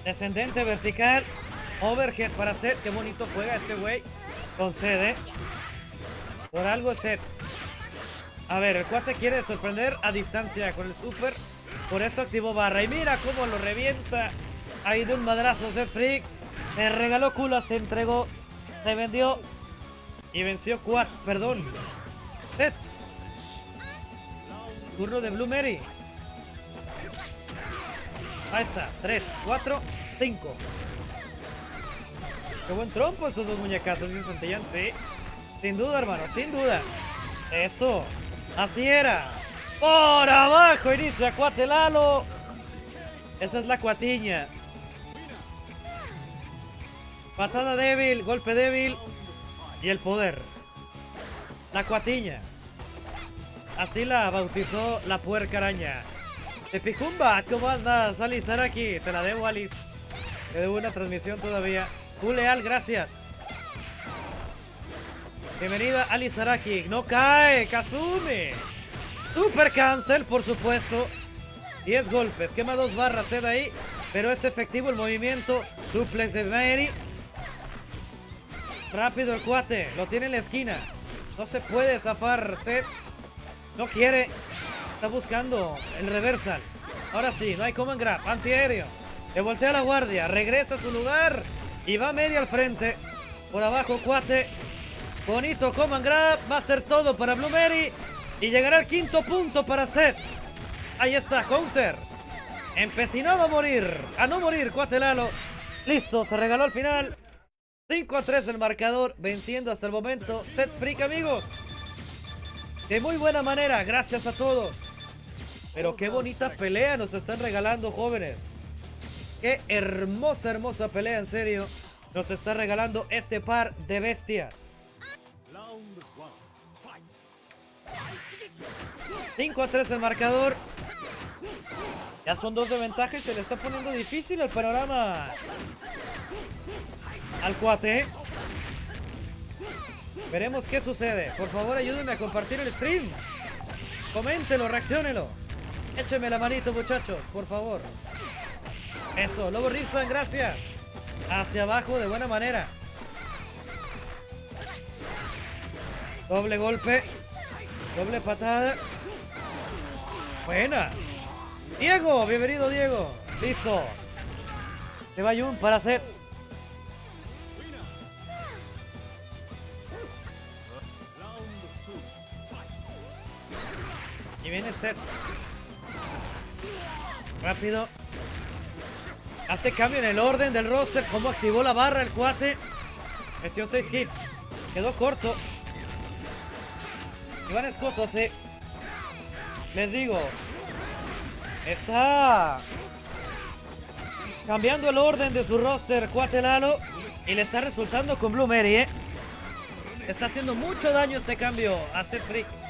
Descendente vertical. Overhead para Seth. Qué bonito juega este güey. Con ¿eh? Por algo Seth. A ver, el cuate quiere sorprender a distancia con el super. Por eso activó barra. Y mira cómo lo revienta. Ahí de un madrazo Seth Freak. Se regaló culo, se entregó. Se vendió. Y venció Quad. Perdón. Seth. Turno de Blue Mary. Ahí está. 3, 4, 5. Qué buen trompo esos dos muñecazos, Santillán. Sí. Sin duda, hermano. Sin duda. Eso. Así era. Por abajo inicia Cuatelalo. Esa es la cuatiña. Patada débil, golpe débil y el poder. La cuatiña. Así la bautizó la puerca araña. De Picumba, ¿cómo andas? Alice Saraki, te la debo, Alice. Te debo una transmisión todavía. Tú leal, gracias. Bienvenida, Alice Saraki. No cae, Kazumi. Super cancel, por supuesto. 10 golpes, quema dos barras Sed ahí, pero es efectivo el movimiento. Suplex de Mary. Rápido el cuate, lo tiene en la esquina. No se puede zafar Seth. No quiere. Está buscando el reversal. Ahora sí, no hay command grab. Antiaéreo. Le voltea la guardia. Regresa a su lugar. Y va medio al frente. Por abajo, cuate. Bonito command grab. Va a ser todo para Blue Mary. Y llegará el quinto punto para Seth. Ahí está, counter. Empecinado a morir. A no morir, cuate Lalo. Listo, se regaló al final. 5 a 3 el marcador. Venciendo hasta el momento. Seth Freak, amigos. De muy buena manera, gracias a todos. Pero qué bonita pelea nos están regalando, jóvenes. Qué hermosa, hermosa pelea, en serio. Nos está regalando este par de bestias. 5 a 3 el marcador. Ya son dos de ventaja y se le está poniendo difícil el panorama al cuate. Veremos qué sucede. Por favor, ayúdenme a compartir el stream. Coméntenlo, reaccionenlo. Échenme la manito, muchachos, por favor. Eso, Lobo Rizan, gracias. Hacia abajo de buena manera. Doble golpe. Doble patada. Buena. Diego, bienvenido Diego. Listo. Se va Jun para hacer Y viene Seth. Rápido. Hace cambio en el orden del roster. Cómo activó la barra el cuate. Metió 6 hits. Quedó corto. Iván Escoto se... Les digo. Está... Cambiando el orden de su roster Cuate Lalo. Y le está resultando con Blue Mary, ¿eh? Está haciendo mucho daño este cambio a Seth Freak.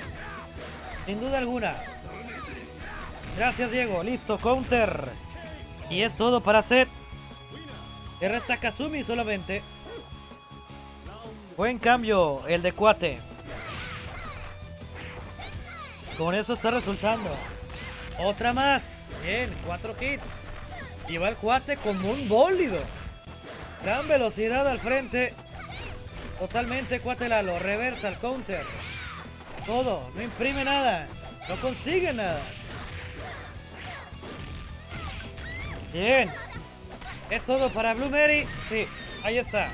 Sin duda alguna. Gracias, Diego. Listo, counter. Y es todo para Seth. Le resta Kazumi solamente. Buen cambio el de Cuate. Con eso está resultando. Otra más. Bien, cuatro hits. Y va el cuate como un bólido. Gran velocidad al frente. Totalmente cuate Lalo. Reversa el counter. Todo. No imprime nada. No consigue nada. Bien. ¿Es todo para Blue Mary? Sí, ahí está.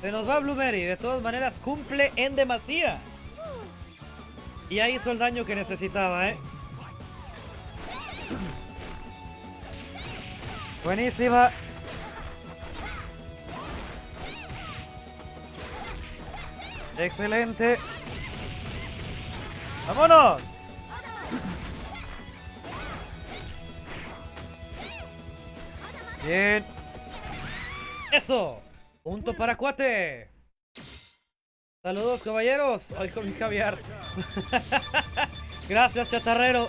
Se nos va Blue Mary. De todas maneras, cumple en demasía. Y ahí hizo el daño que necesitaba, ¿eh? Buenísima. Excelente. ¡Vámonos! Bien. ¡Eso! Punto para Cuate. Saludos, caballeros. Hoy con mi caviar. gracias, chatarrero.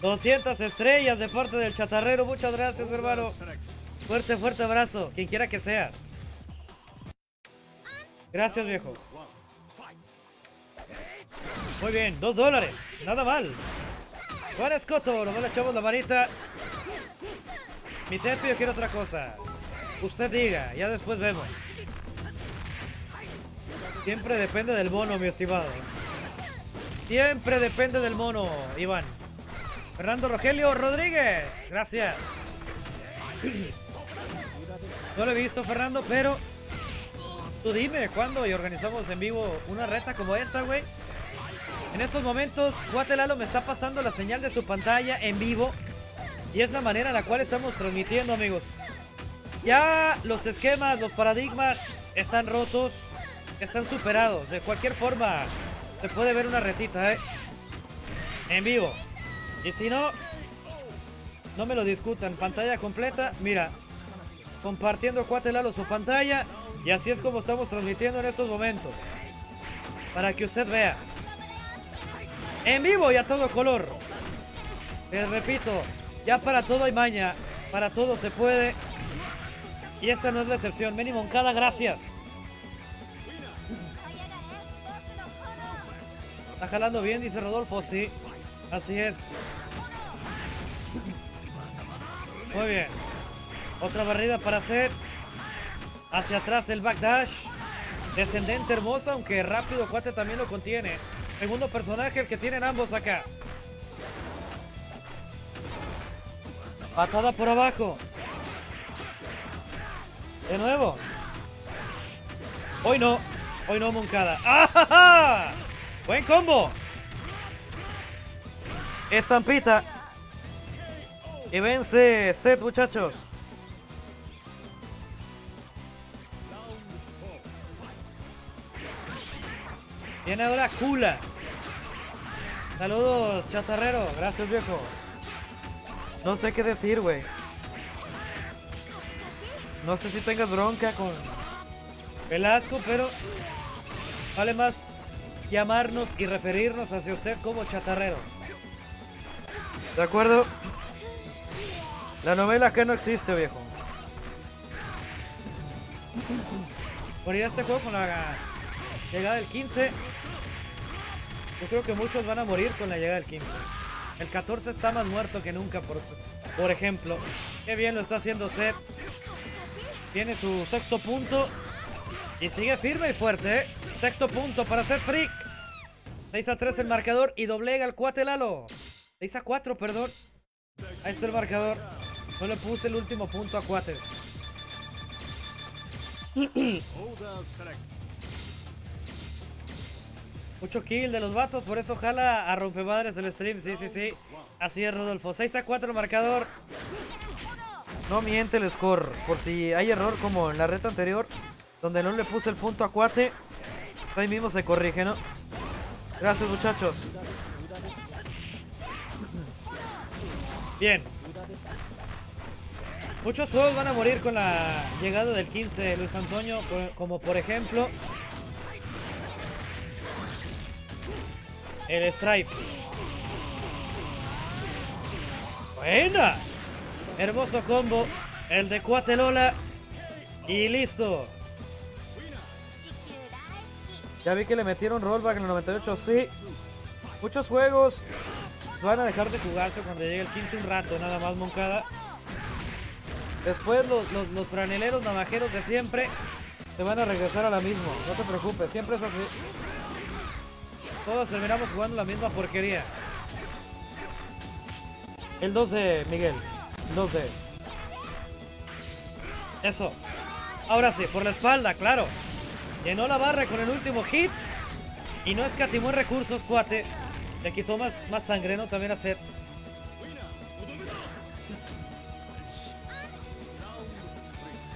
200 estrellas de parte del chatarrero. Muchas gracias, hermano. Fuerte, fuerte abrazo. Quien quiera que sea. Gracias, viejo. Muy bien, dos dólares. Nada mal. Juan Escoto, nomás le echamos la manita. Mi teto, yo quiero otra cosa. Usted diga, ya después vemos. Siempre depende del mono, mi estimado. Siempre depende del mono, Iván. Fernando Rogelio Rodríguez. Gracias. No lo he visto, Fernando, pero... Tú dime, ¿cuándo y organizamos en vivo una reta como esta, güey? En estos momentos, Guatelalo me está pasando la señal de su pantalla en vivo. Y es la manera en la cual estamos transmitiendo, amigos. Ya los esquemas, los paradigmas están rotos, están superados. De cualquier forma, se puede ver una retita, ¿eh? En vivo. Y si no, no me lo discutan. Pantalla completa, mira. Compartiendo Cuatelalo su pantalla. Y así es como estamos transmitiendo en estos momentos. Para que usted vea. En vivo y a todo color. Les repito, ya para todo hay maña. Para todo se puede. Y esta no es la excepción. Meni Moncada, gracias. Está jalando bien, dice Rodolfo. Sí, así es. Muy bien. Otra barrida para hacer. Hacia atrás el backdash. Descendente hermosa, aunque rápido Cuate también lo contiene. Segundo personaje, el que tienen ambos acá. Patada por abajo. De nuevo. Hoy no. Hoy no, Moncada. ¡Ah! Buen combo. Estampita. Y vence set, muchachos. Viene ahora Kula. Saludos, chatarrero. Gracias, viejo. No sé qué decir, güey. No sé si tengas bronca con Velasco, pero vale más llamarnos y referirnos hacia usted como chatarrero. ¿De acuerdo? La novela que no existe, viejo. Por ir a este juego con la llegada del 15, yo creo que muchos van a morir con la llegada del 15. El 14 está más muerto que nunca, por, por ejemplo. Qué bien lo está haciendo Seth. Tiene su sexto punto. Y sigue firme y fuerte, ¿eh? Sexto punto para hacer Freak. 6 a 3 el marcador y doblega el cuate Lalo. 6 a 4, perdón. Ahí está el marcador. No le puse el último punto a cuates. Mucho kill de los vatos, por eso jala a rompemadres el stream. Sí, sí, sí. Así es, Rodolfo. 6 a 4 el marcador. No miente el score. Por si hay error como en la reta anterior, donde no le puse el punto a Cuate, ahí mismo se corrige, ¿no? Gracias, muchachos. Bien. Muchos juegos van a morir con la llegada del 15 de Luis Antonio, como por ejemplo el Stripe. Buena. Hermoso combo. El de Cuatelola. Y listo. Ya vi que le metieron rollback en el 98. Sí. Muchos juegos van a dejar de jugarse cuando llegue el 15 un rato, nada más Moncada. Después los, los, los franeleros navajeros de siempre se van a regresar a la misma. No te preocupes, siempre es así. Todos terminamos jugando la misma porquería. El 12, Miguel. 12. Eso. Ahora sí, por la espalda, claro. Llenó la barra con el último hit. Y no escatimó recursos, cuate. Le quitó más, más sangre, ¿no? También a Seth.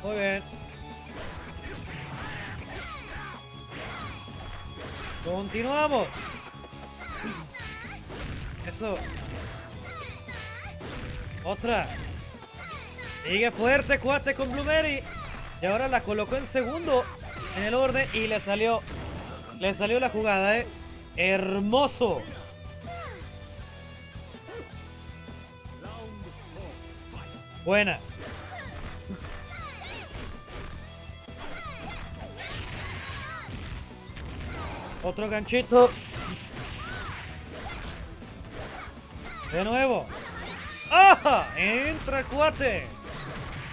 Muy bien. Continuamos. Eso. Otra. Sigue fuerte, cuate, con Blueberry. Y ahora la colocó en segundo en el orden y le salió. Le salió la jugada, eh. Hermoso. Buena. Otro ganchito. De nuevo. ¡Ah! Entra Cuate.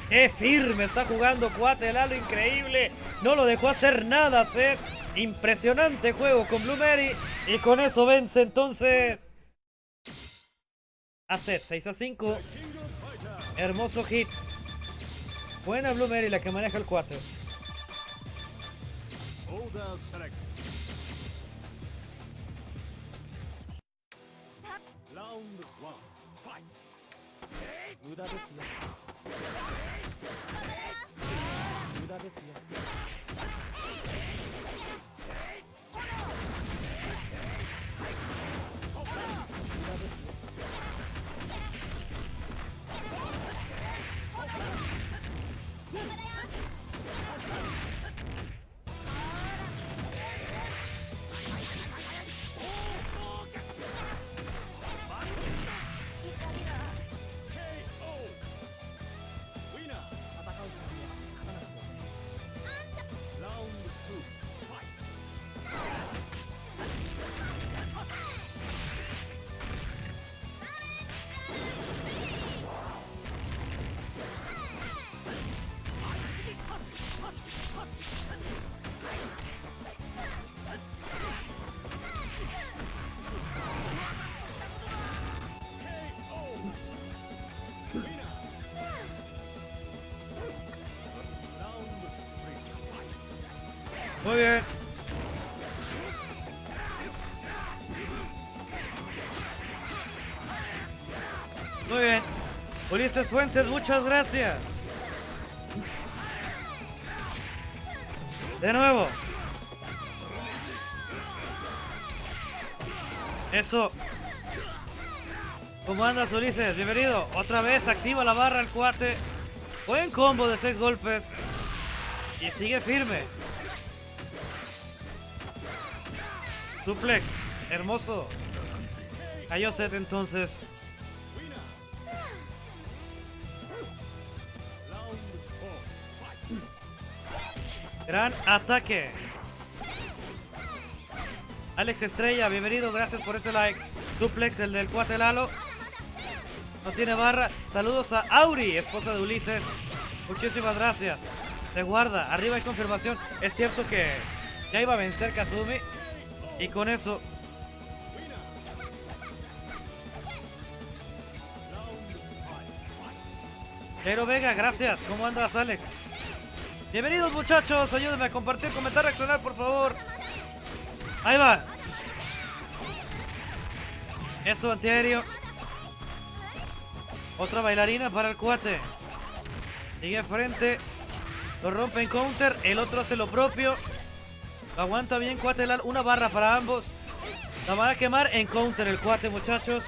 ¡Qué firme está jugando Cuate! El halo increíble. No lo dejó hacer nada, Seth. Impresionante juego con Blueberry. Y con eso vence entonces. A Seth, 6 a 5. Hermoso hit. Buena Blueberry la que maneja el 4. 無駄ですよ無駄ですよ Muy bien. Muy bien. Ulises Fuentes, muchas gracias. De nuevo. Eso. ¿Cómo andas, Ulises? Bienvenido. Otra vez activa la barra el cuate. Buen combo de seis golpes. Y sigue firme. Suplex. Hermoso. Cayó set entonces. Gran ataque. Alex Estrella, bienvenido, gracias por este like. Suplex, el del cuate Lalo. No tiene barra. Saludos a Auri, esposa de Ulises. Muchísimas gracias. Se guarda. Arriba hay confirmación. Es cierto que ya iba a vencer Kazumi. Y con eso... Pero Vega, gracias. ¿Cómo andas, Alex? Bienvenidos, muchachos. Ayúdenme a compartir, comentar, reaccionar, por favor. Ahí va. Eso, antiaéreo. Otra bailarina para el cuate. Sigue frente. Lo rompe en counter. El otro hace lo propio. Aguanta bien cuate. Una barra para ambos. La van a quemar en counter el cuate, muchachos.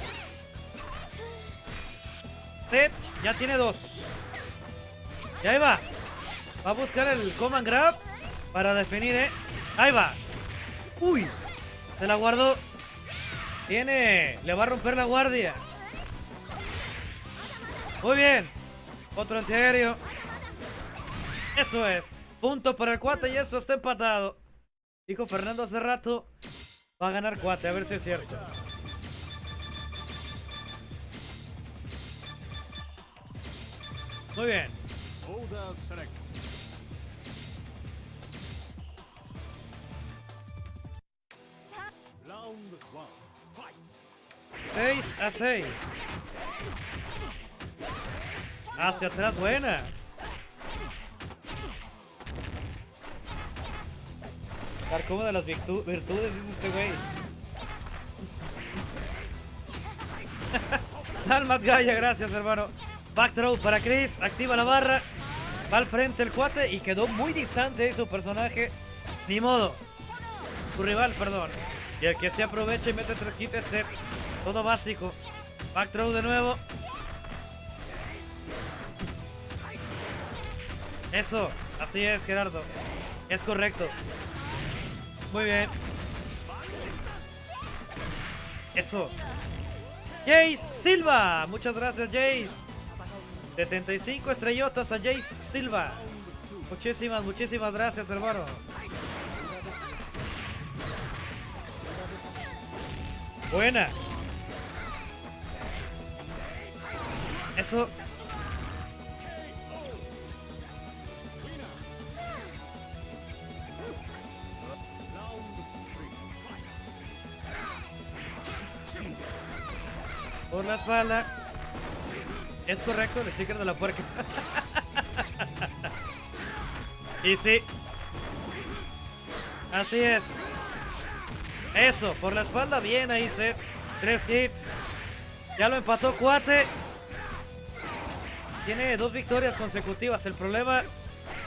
Ted ya tiene dos. Y ahí va. Va a buscar el command grab para definir, ¿eh? Ahí va. Uy. Se la guardó. Tiene... Le va a romper la guardia. Muy bien. Otro antiaéreo. Eso es. Punto para el cuate y eso está empatado. Dijo Fernando hace rato. Va a ganar cuate, a ver si es cierto. Muy bien. Round 6 a 6. Hacia atrás, buena. Carcoma de las virtu- virtudes, dice este güey. Almas Gaya, gracias hermano. Back throw para Chris, activa la barra. Va al frente el cuate y quedó muy distante de su personaje. Ni modo. Su rival, perdón. Y el que se aprovecha y mete tres hits es set. Todo básico. Back throw de nuevo. Eso, así es Gerardo. Es correcto. Muy bien. Eso. Jace Silva. Muchas gracias Jace. 75 estrellotas a Jace Silva. Muchísimas, muchísimas gracias hermano. Buena. Eso. La espalda. Es correcto el sticker de la puerca. y sí. Así es. Eso, por la espalda, bien ahí, Seth. Tres hits. Ya lo empató Cuate. Tiene dos victorias consecutivas. El problema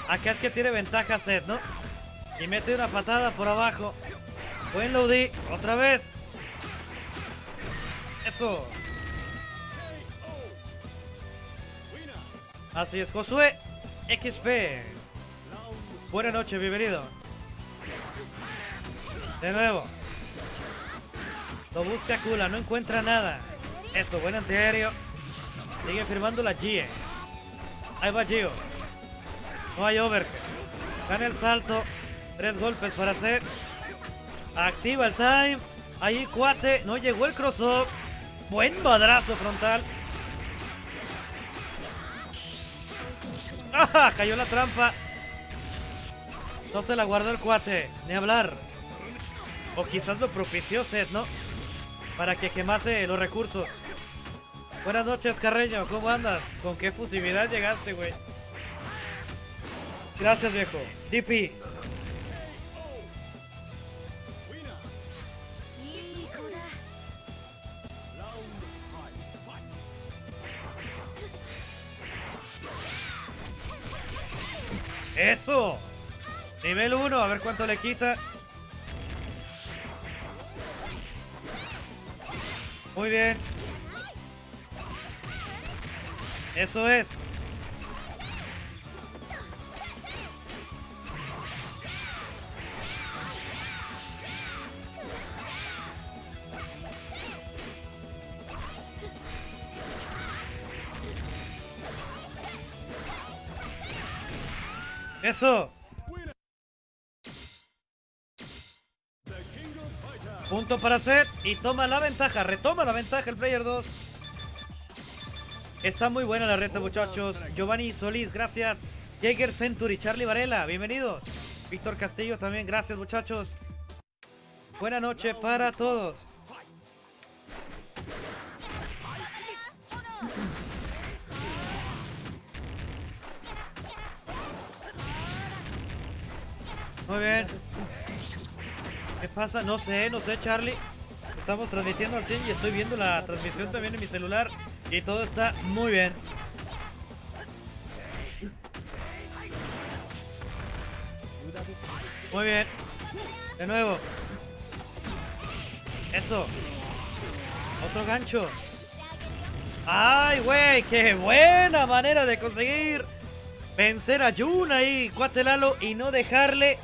acá es que tiene ventaja Seth, ¿no? Y mete una patada por abajo. Buen loadie. Otra vez. Eso. Así es, Josué XP. Buenas noches, bienvenido. De nuevo. Lo busca Kula, no encuentra nada. Esto, buen antiaéreo. Sigue firmando la G. Ahí va Gio. No hay over. Gana el salto. Tres golpes para hacer. Activa el time. Ahí cuate. No llegó el crossover. Buen madrazo frontal. ¡Ah! Cayó la trampa. No se la guardó el cuate, ni hablar. O quizás lo propició Seth, ¿no? Para que quemase los recursos. Buenas noches, Carreño. ¿Cómo andas? ¿Con qué fusividad llegaste, güey? Gracias, viejo. DP. ¡Eso! Nivel 1, a ver cuánto le quita. Muy bien. Eso es. Eso. Punto para Seth y toma la ventaja, retoma la ventaja el player 2. Está muy buena la reta muchachos. Giovanni Solís, gracias. Jaeger Century, Charlie Varela, bienvenidos. Víctor Castillo también, gracias muchachos. Buena noche para todos. Muy bien. ¿Qué pasa? No sé, no sé Charlie. Estamos transmitiendo al 100 y estoy viendo la transmisión también en mi celular. Y todo está muy bien. Muy bien. De nuevo. Eso. Otro gancho. ¡Ay, güey! ¡Qué buena manera de conseguir vencer a Jun ahí, cuate Lalo, y no dejarle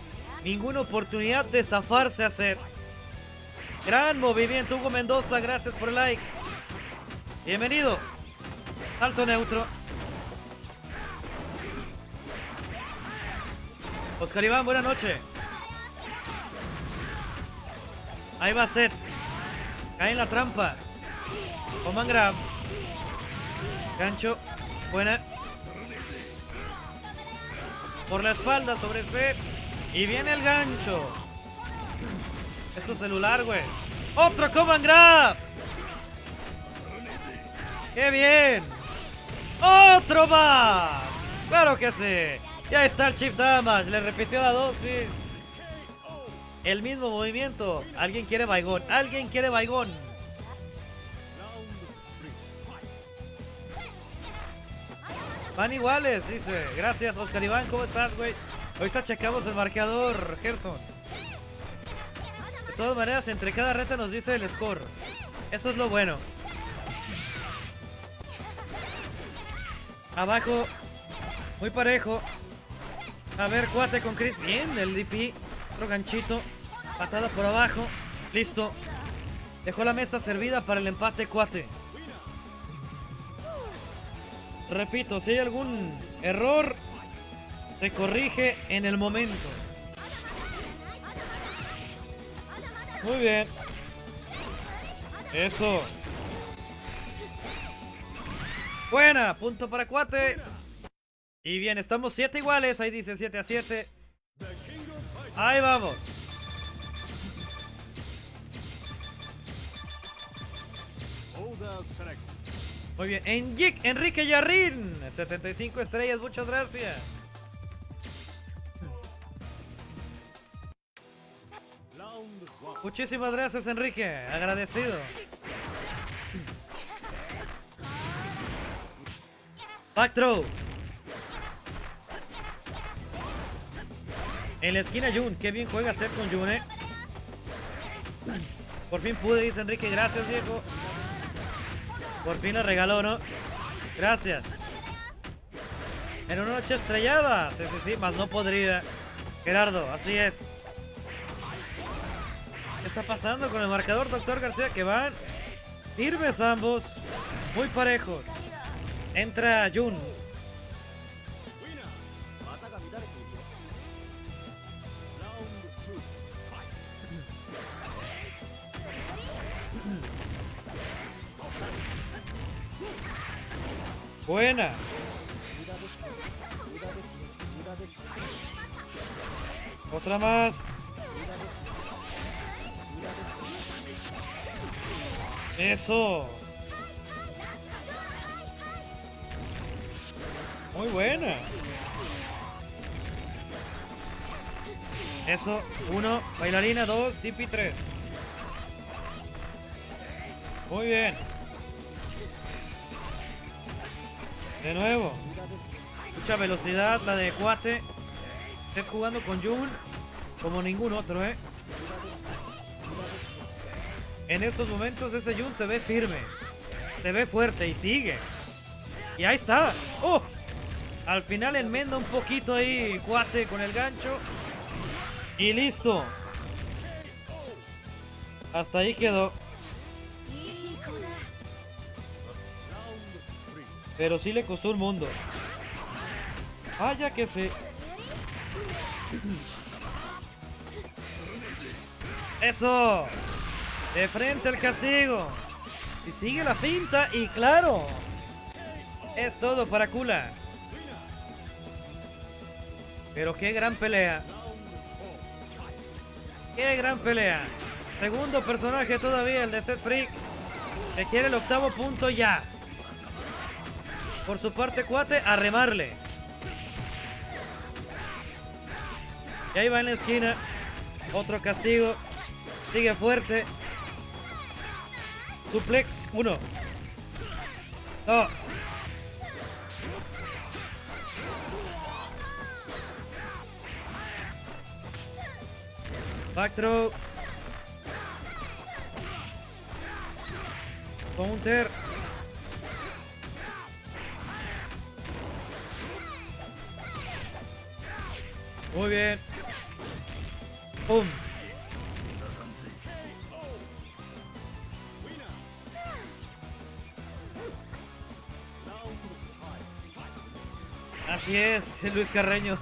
ninguna oportunidad de zafarse a hacer. Gran movimiento, Hugo Mendoza, gracias por el like. Bienvenido. Salto neutro. Oscar Iván, buena noche. Ahí va Seth. Cae en la trampa. Oman grab. Gancho. Buena. por la espalda sobre Seth. Y viene el gancho. Es tu celular, güey. ¡Otro command grab! ¡Qué bien! ¡Otro más! ¡Claro que sí! Ya está el Chief Damage. Le repitió la dosis. El mismo movimiento. Alguien quiere Baigón. Alguien quiere Baigón. Van iguales, dice. Gracias, Oscar Iván. ¿Cómo estás, güey? Ahorita checamos el marcador, Gerson. De todas maneras, entre cada reta nos dice el score. Eso es lo bueno. Abajo, muy parejo. A ver, cuate con Chris. Bien, el DP. Otro ganchito. Patada por abajo. Listo. Dejó la mesa servida para el empate, cuate. Repito, si hay algún error, se corrige en el momento. Muy bien. Eso. Buena, punto para Cuate. Y bien, estamos 7 iguales, ahí dice 7 a 7. The King of Fighters. Ahí vamos. Muy bien, Enrique, Yarrín, 75 estrellas, muchas gracias. Muchísimas gracias, Enrique, agradecido. Back throw. En la esquina Jun, qué bien juega Seth con Jun, eh. Por fin pude, dice Enrique, gracias viejo. Por fin la regaló, ¿no? Gracias. En una noche estrellada, sí, sí, sí, más no podrida. Gerardo, así es. ¿Qué está pasando con el marcador, doctor García? Que van firmes ambos, muy parejos. Entra Jun. Buena. Otra más. Eso. Muy buena. Eso. Uno. Bailarina. Dos. Tipi. Tres. Muy bien. De nuevo. Mucha velocidad la de Cuate. Está jugando con Jun como ningún otro, ¿eh? En estos momentos ese Jun se ve firme. Se ve fuerte y sigue. Y ahí está. ¡Oh! Al final enmenda un poquito ahí, cuate, con el gancho. Y listo. Hasta ahí quedó. Pero sí le costó un mundo. Vaya que sí. ¡Eso! De frente al castigo. Y sigue la cinta y claro. Es todo para Kula. Pero qué gran pelea. Qué gran pelea. Segundo personaje todavía, el de Seth Freak. Que quiere el octavo punto ya. Por su parte, cuate, a remarle. Y ahí va en la esquina. Otro castigo. Sigue fuerte. Suplex. Uno. Dos. Back throw. Counter. Muy bien. ¡Pum! Así es, Luis Carreño.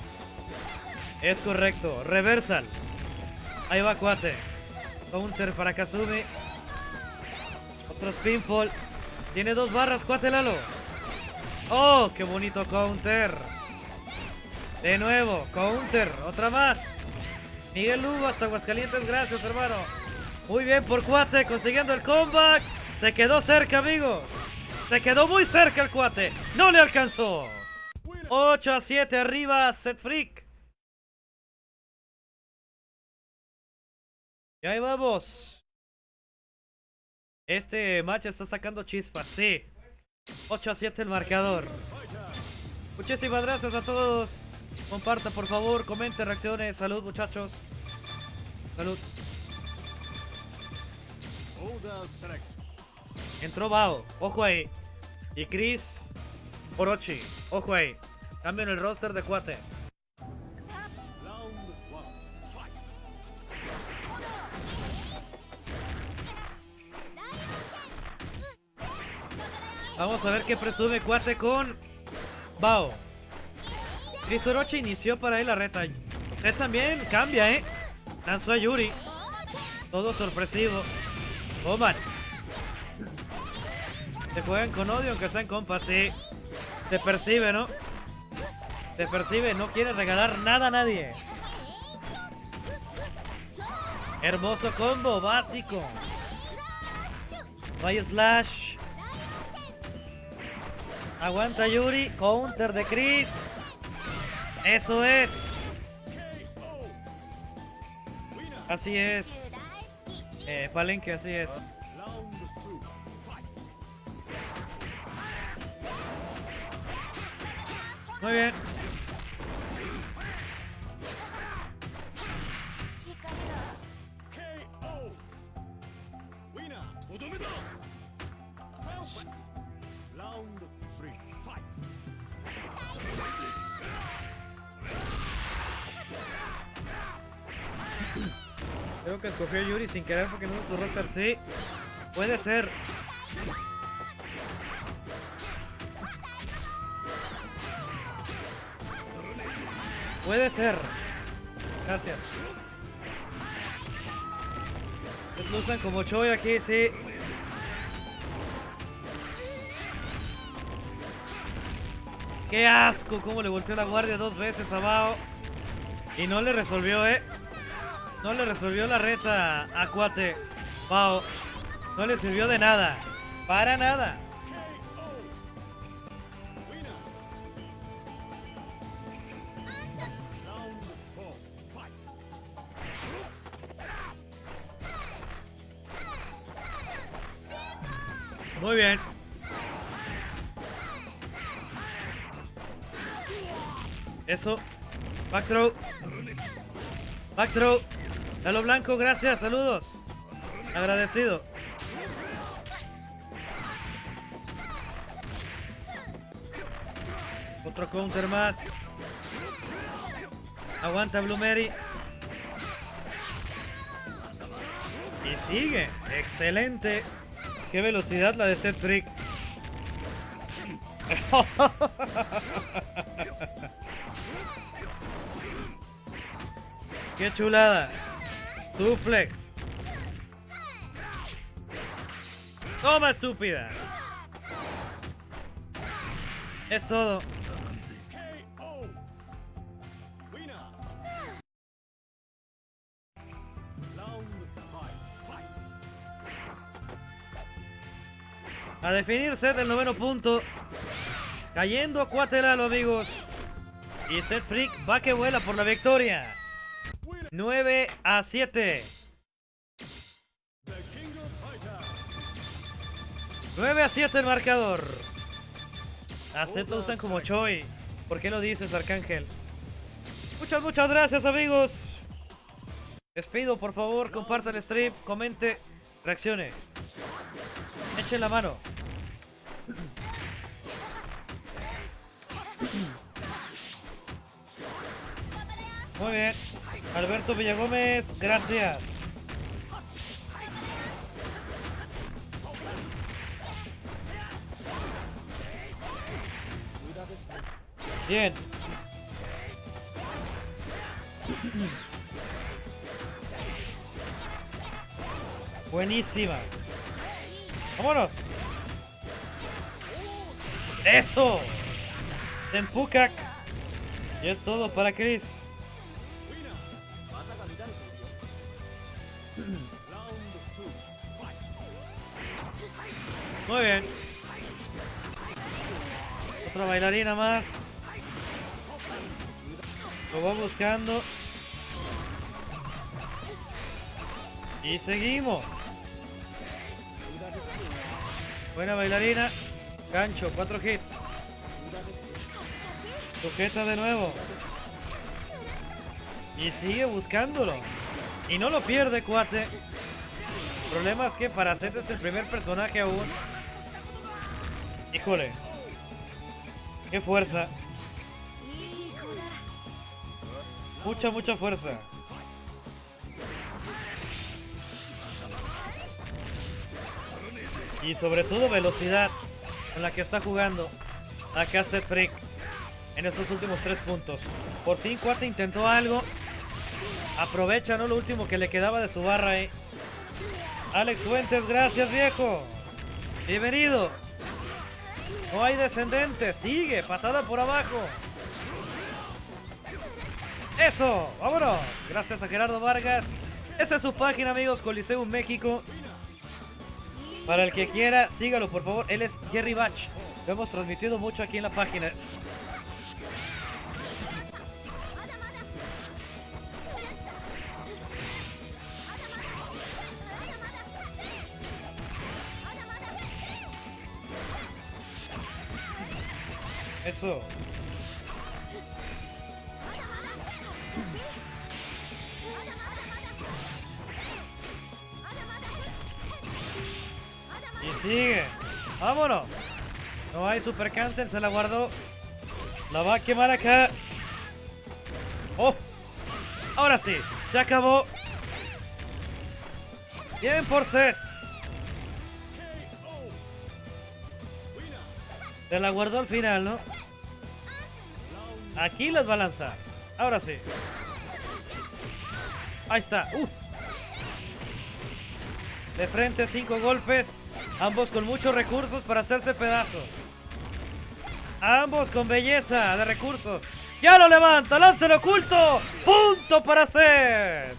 es correcto. Reversal. Ahí va Cuate. Counter para Kazumi. Otro spinfall. Tiene dos barras, Cuate Lalo. ¡Oh! ¡Qué bonito counter! De nuevo, counter, otra más. Miguel Lugo hasta Aguascalientes, gracias hermano. Muy bien por cuate, consiguiendo el comeback. Se quedó cerca, amigos. Se quedó muy cerca el cuate. No le alcanzó. 8 a 7 arriba, Set Freak. Y ahí vamos. Este match está sacando chispas, sí. 8 a 7 el marcador. Muchísimas gracias a todos. Comparta por favor, comente, reacciones. Salud muchachos. Salud. Entró Bao, ojo ahí. Y Chris Orochi, ojo ahí. Cambian el roster de cuate. Vamos a ver qué presume cuate con Bao. Chris Orochi inició para él la reta. Usted también cambia, ¿eh? Lanzó a Yuri. Todo sorpresivo. Oman. Se juegan con odio aunque están compas, sí. Se percibe, ¿no? Se percibe, no quiere regalar nada a nadie. Hermoso combo, básico. Hay slash. Aguanta Yuri, counter de Chris. Eso es. Así es. Eh, Palenque, así es. Muy bien. Creo que escogió Yuri sin querer porque no es su roster. Sí, puede ser. Puede ser. Gracias. Lo usan como Choi aquí, sí. ¡Qué asco! Cómo le volteó la guardia dos veces a Bao. Y no le resolvió, ¿eh? No le resolvió la reta a Cuate. Bao. No le sirvió de nada. Para nada. Muy bien. Eso. Back throw. Back throw. Blanco, gracias, saludos. Agradecido. Otro counter más. Aguanta Blue Mary. Y sigue. Excelente. Qué velocidad la de Seth Freak. Qué chulada. Suplex. Toma estúpida. Es todo. A definirse del noveno punto. Cayendo a Cuatelalo, amigos. Y Seth Freak va que vuela por la victoria. 9 a 7. The King of Fighters. 9 a 7 el marcador. A Seth lo usan como Choi. ¿Por qué lo dices, Arcángel? Muchas, muchas gracias, amigos. Les pido, por favor, compartan el stream, comente, reacciones. Echen la mano. Muy bien. Alberto Villagómez, gracias. Bien. Buenísima. ¡Vámonos! ¡Eso! ¡Tempukak! Y es todo para Chris. Muy bien. Otra bailarina más. Lo va buscando. Y seguimos. Buena bailarina. Gancho, 4 hits. Sujeta de nuevo. Y sigue buscándolo. Y no lo pierde, cuate. El problema es que para hacer es el primer personaje aún. Híjole. Qué fuerza. Mucha, mucha fuerza. Y sobre todo velocidad con la que está jugando acá Seth Freak en estos últimos tres puntos. Por fin Cuate intentó algo. Aprovecha, ¿no? Lo último que le quedaba de su barra ahí. Alex Fuentes, gracias viejo. Bienvenido. No hay descendente. Sigue, patada por abajo. Eso, vámonos. Gracias a Gerardo Vargas. Esa es su página, amigos, Coliseum México. Para el que quiera, sígalo, por favor. Él es Jerry Bach. Lo hemos transmitido mucho aquí en la página. Eso. Vámonos. No hay super cancel, se la guardó. La va a quemar acá. Oh. Ahora sí, se acabó. Bien por set. Se la guardó al final, ¿no? Aquí las va a lanzar. Ahora sí. Ahí está. Uh. De frente, cinco golpes. Ambos con muchos recursos para hacerse pedazos. Ambos con belleza de recursos. ¡Ya lo levanta! ¡Lance oculto! ¡Punto para hacer!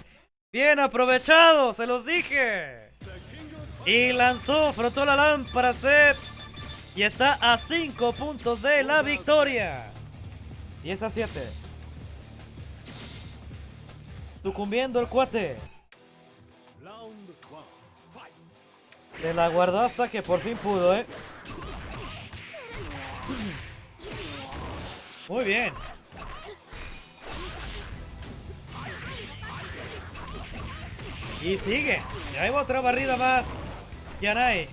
Bien aprovechado, se los dije. Y lanzó, frotó la lámpara Seth. Y está a 5 puntos de la victoria. Y es a 7. Sucumbiendo el cuate. Se la guardó hasta que por fin pudo, ¿eh? Muy bien. Y sigue. Y ahí va otra barrida más. Yanai.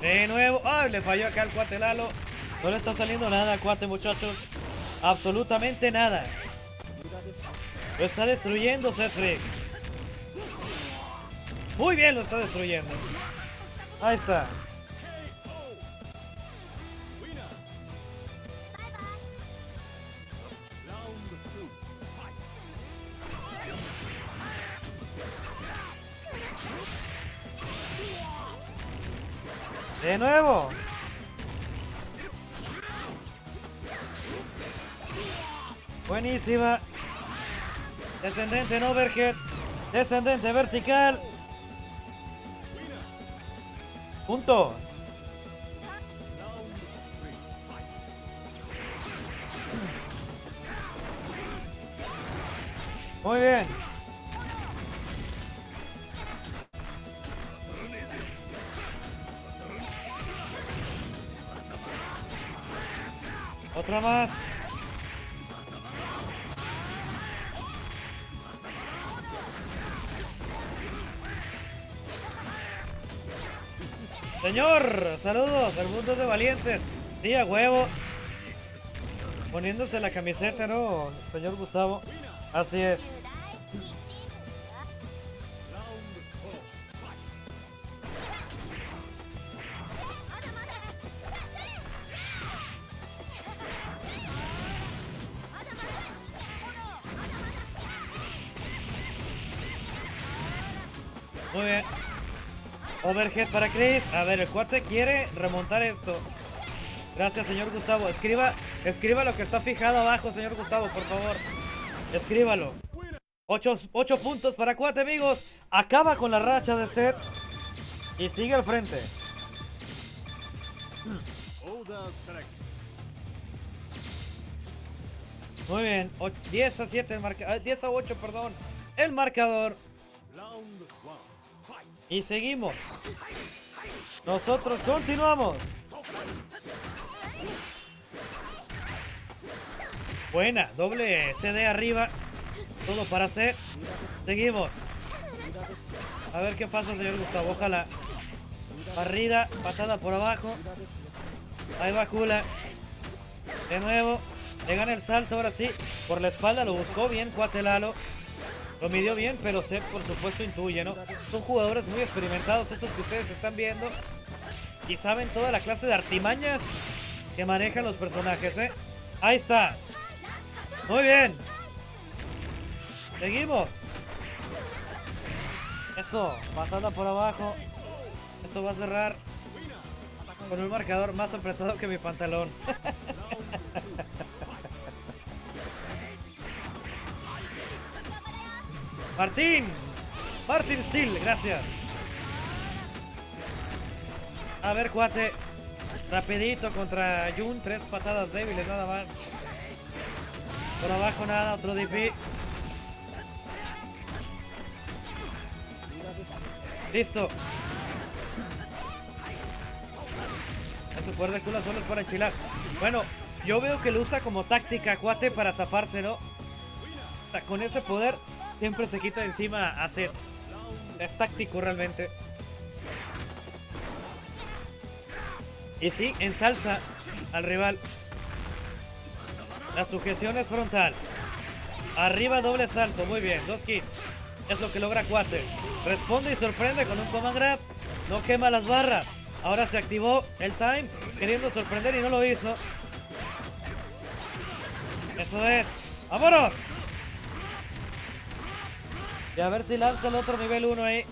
De nuevo. ¡Ay! Le falló acá al cuate Lalo. No le está saliendo nada cuate, muchachos. Absolutamente nada. Lo está destruyendo Cedric. Muy bien lo está destruyendo. Ahí está. De nuevo. Buenísima. Descendente en overhead. Descendente vertical. Punto. Muy bien. Otra más. Señor, saludos al mundo de valientes. Sí, a huevo. Poniéndose la camiseta, ¿no, señor Gustavo? Así es. Overhead para Chris. A ver, el cuate quiere remontar esto. Gracias, señor Gustavo. Escriba Escriba lo que está fijado abajo, señor Gustavo, por favor. Escríbalo. 8, puntos para Cuate, amigos. Acaba con la racha de Seth. Y sigue al frente. Muy bien. Och- 10 a 7 el marcador. 10 a 8, perdón. El marcador. Y seguimos. Nosotros continuamos. Buena, doble CD arriba. Todo para hacer. Seguimos. A ver qué pasa, señor Gustavo. Ojalá. Barrida, patada por abajo. Ahí va Kula. De nuevo. Le gana el salto ahora sí. Por la espalda lo buscó bien Cuatelalo. Lo midió bien, pero Seth por supuesto intuye, ¿no? Son jugadores muy experimentados estos que ustedes están viendo. Y saben toda la clase de artimañas que manejan los personajes, ¿eh? Ahí está. Muy bien. Seguimos. Eso, pasada por abajo. Esto va a cerrar con un marcador más apretado que mi pantalón. Martín. Martín Steel, gracias. A ver, cuate. Rapidito contra Jun, tres patadas débiles nada más. Por abajo nada, otro DP. Listo. Ese poder de culo solo es para enchilar. Bueno, yo veo que lo usa como táctica, cuate, para taparse, ¿no? O sea, con ese poder siempre se quita de encima Seth. Es táctico realmente. Y sí, ensalza al rival. La sujeción es frontal. Arriba doble salto, muy bien, dos kits. Es lo que logra Cuate. Responde y sorprende con un command grab. No quema las barras. Ahora se activó el time, queriendo sorprender y no lo hizo. Eso es. ¡Vámonos! Y a ver si lanza el otro nivel 1 ahí.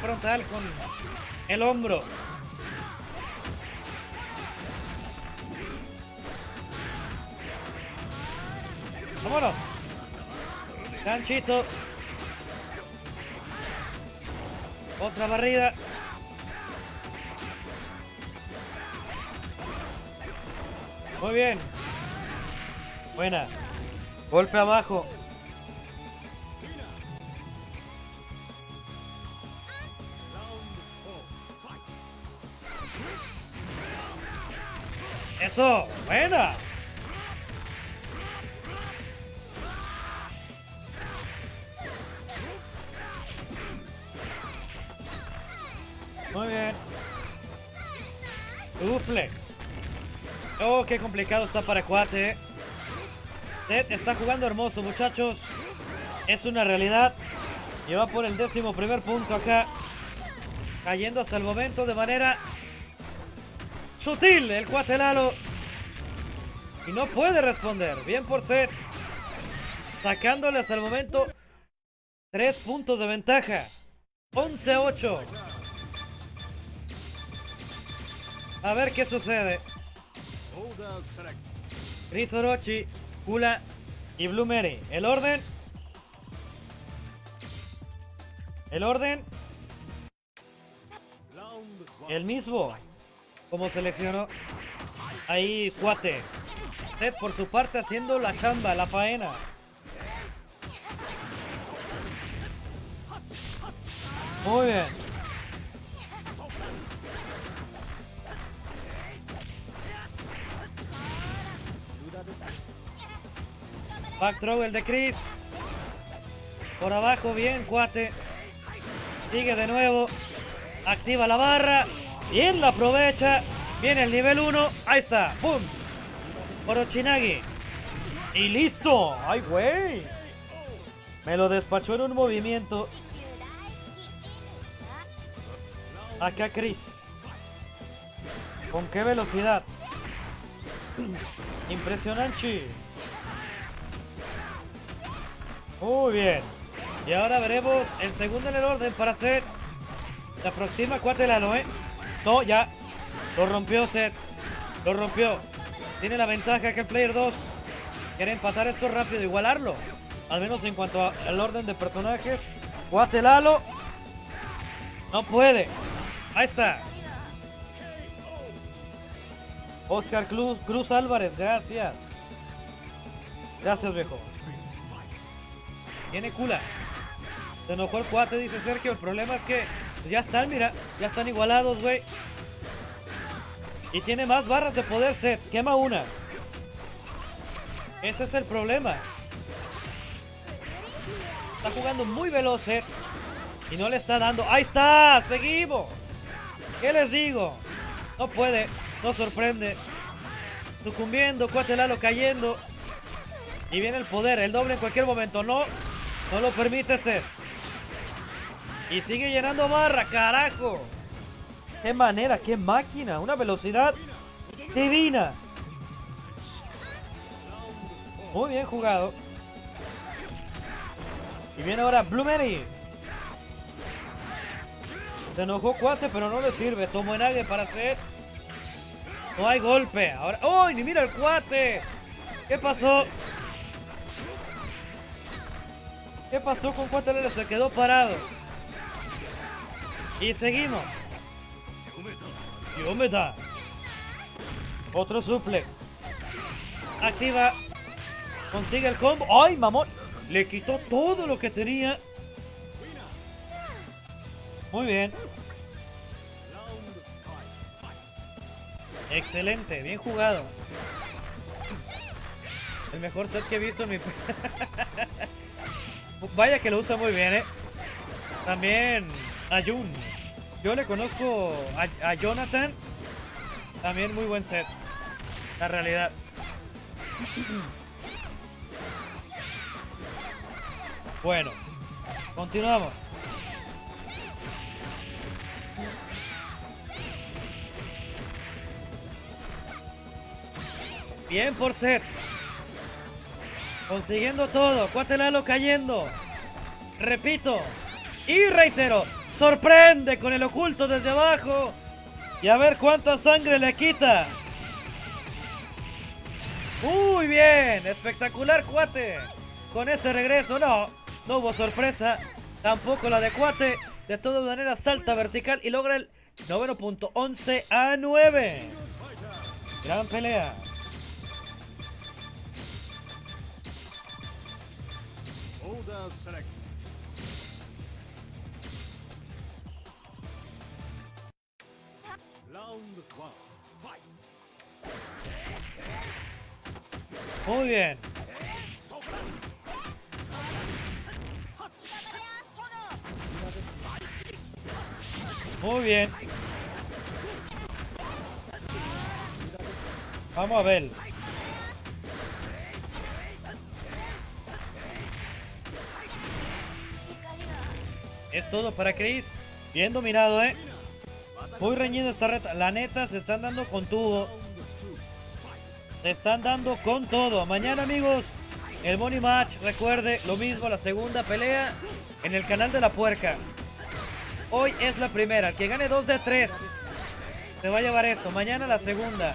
Frontal con el hombro. ¡Vámonos! Ganchito. Otra barrida. Muy bien. Buena. Golpe abajo. Eso. Buena. Muy bien. Suplex. Oh, qué complicado está para Cuate. eh. Seth está jugando hermoso, muchachos. Es una realidad. Lleva por el décimo primer punto acá. Cayendo hasta el momento de manera sutil el Cuate Lalo. Y no puede responder. Bien por Seth. Sacándole hasta el momento tres puntos de ventaja. 11 a 8. A ver qué sucede. Chris Orochi, Kula y Blue Mary. El orden. El orden, el mismo. Como seleccionó. Ahí, cuate. Por su parte haciendo la chamba, la faena. Muy bien. Back throw el de Chris. Por abajo, bien, cuate. Sigue de nuevo. Activa la barra. Bien, la aprovecha. Viene el nivel 1. Ahí está. ¡Pum! Orochinagi. Y listo. ¡Ay, güey! Me lo despachó en un movimiento. Acá Chris. ¿Con qué velocidad? Impresionante. Muy bien. Y ahora veremos el segundo en el orden para hacer. Se aproxima Cuatelano, ¿eh? No, ya. Lo rompió Seth. Lo rompió. Tiene la ventaja que el Player 2 quiere empatar esto rápido, igualarlo. Al menos en cuanto al orden de personajes. Cuate Lalo. No puede. Ahí está. Oscar Cruz, Cruz Álvarez, gracias. Gracias, viejo. Tiene cula. Se enojó el cuate, dice Sergio. El problema es que ya están, mira. Ya están igualados, güey. Y tiene más barras de poder set. Quema una. Ese es el problema. Está jugando muy veloz Set. Y no le está dando. ¡Ahí está! ¡Seguimos! ¿Qué les digo? No puede. No sorprende. Sucumbiendo. Cuate Lalo cayendo. Y viene el poder. El doble en cualquier momento. No. No lo permite Set. Y sigue llenando barra. ¡Carajo! ¡Qué manera! ¡Qué máquina! Una velocidad divina. Muy bien jugado. Y viene ahora Blueberry. Se enojó Cuate, pero no le sirve. Tomó Enage para hacer. No hay golpe. Ahora. ¡Oh! Ni mira el Cuate. ¿Qué pasó? ¿Qué pasó con Cuate? Se quedó parado. Y seguimos. Y Omeda. Otro suplex. Activa. Consigue el combo. ¡Ay, mamón! Le quitó todo lo que tenía. Muy bien. Excelente. Bien jugado. El mejor set que he visto en mi... Vaya que lo usa muy bien, ¿eh? También a Jun. Yo le conozco a, Jonathan. También muy buen set. La realidad. Bueno, continuamos. Bien por set. Consiguiendo todo. Cuatelalo cayendo. Repito. Y reitero. Sorprende con el oculto desde abajo. Y a ver cuánta sangre le quita. Muy bien. Espectacular cuate. Con ese regreso. No. No hubo sorpresa. Tampoco la de cuate. De todas maneras salta vertical y logra el noveno punto 11 a 9. Gran pelea. Order Muy bien. Muy bien. Vamos a ver. Es todo para Chris. Bien dominado, eh. Muy reñido esta reta. La neta, se están dando con tubo. Están dando con todo. Mañana, amigos, el Money Match. Recuerde, lo mismo, la segunda pelea en el canal de la puerca. Hoy es la primera. El que gane 2 de 3 se va a llevar esto. Mañana la segunda.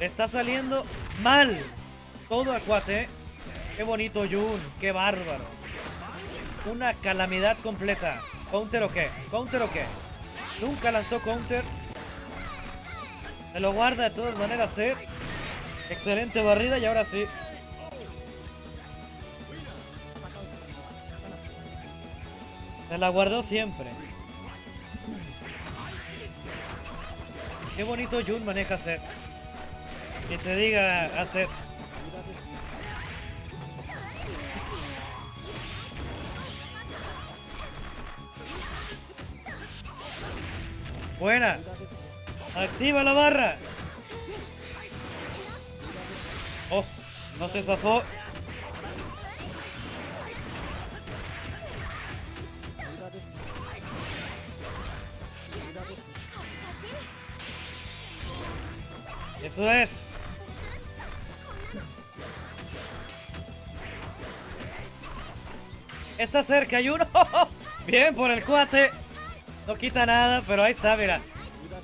Está saliendo mal. Todo a cuate. ¿eh? Qué bonito Jun. Qué bárbaro. Una calamidad completa. ¿Counter o qué? ¿Counter o qué? Nunca lanzó counter. Se lo guarda de todas maneras, ¿eh? Excelente barrida y ahora sí. Se la guardó siempre. Qué bonito Jun maneja hacer. Que te diga hacer. Buena. Activa la barra. Oh, no se zafó. Eso es. Está cerca, hay uno. Bien por el cuate. No quita nada, pero ahí está, mira.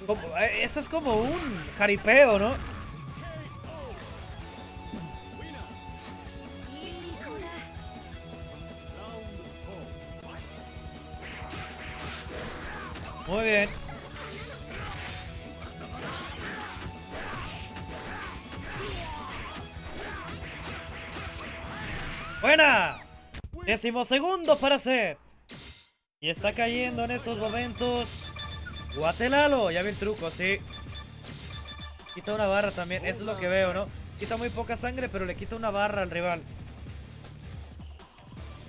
Eh, eso es como un jaripeo, ¿no? Muy bien. ¡Buena! Décimo segundo para hacer. Y está cayendo en estos momentos. Guatelalo, ya vi el truco, sí. Quita una barra también, esto es lo que veo, ¿no? Quita muy poca sangre, pero le quita una barra al rival.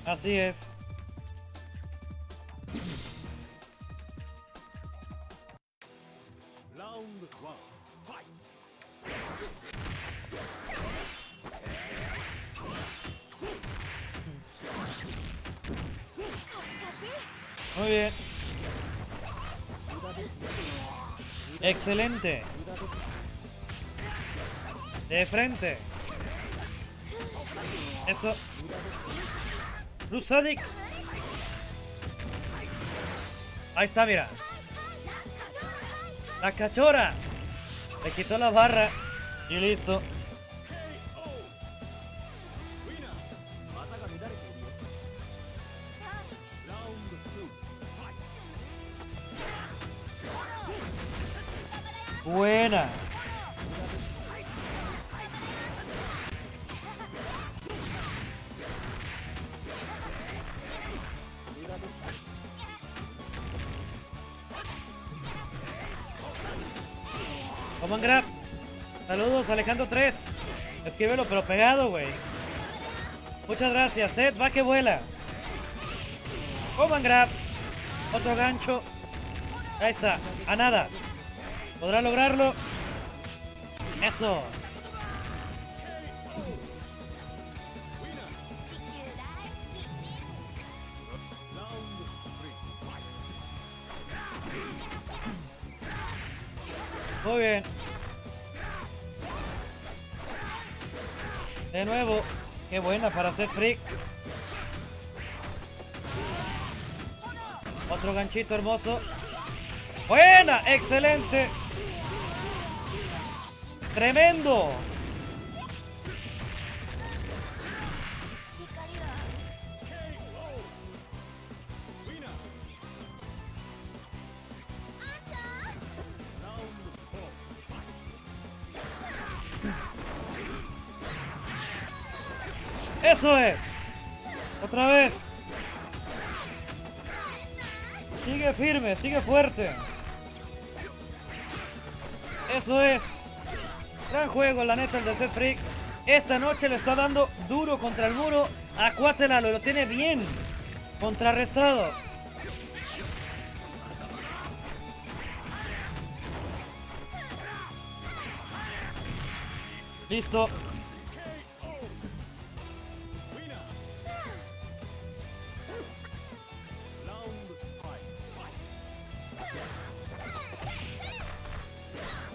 Así es. Muy bien. Excelente. De frente. Eso. Rusadik. Ahí está, mira. La cachora. Le quitó la barra. Y listo. Buena. Coman Grab. Saludos, Alejandro 3. Escríbelo, pero pegado, güey. Muchas gracias, Seth. Va que vuela. Coman Grab. Otro gancho. Ahí está. A nada. ¿Podrá lograrlo? ¡Eso! Muy bien. De nuevo. Qué buena para hacer freak. Otro ganchito hermoso. Buena, excelente. Tremendo. Eso es. Otra vez. Sigue firme, sigue fuerte. Eso es. Juego, la neta, el de Seth Freak. Esta noche le está dando duro contra el muro a Cuatelalo. Lo tiene bien contrarrestado. Listo.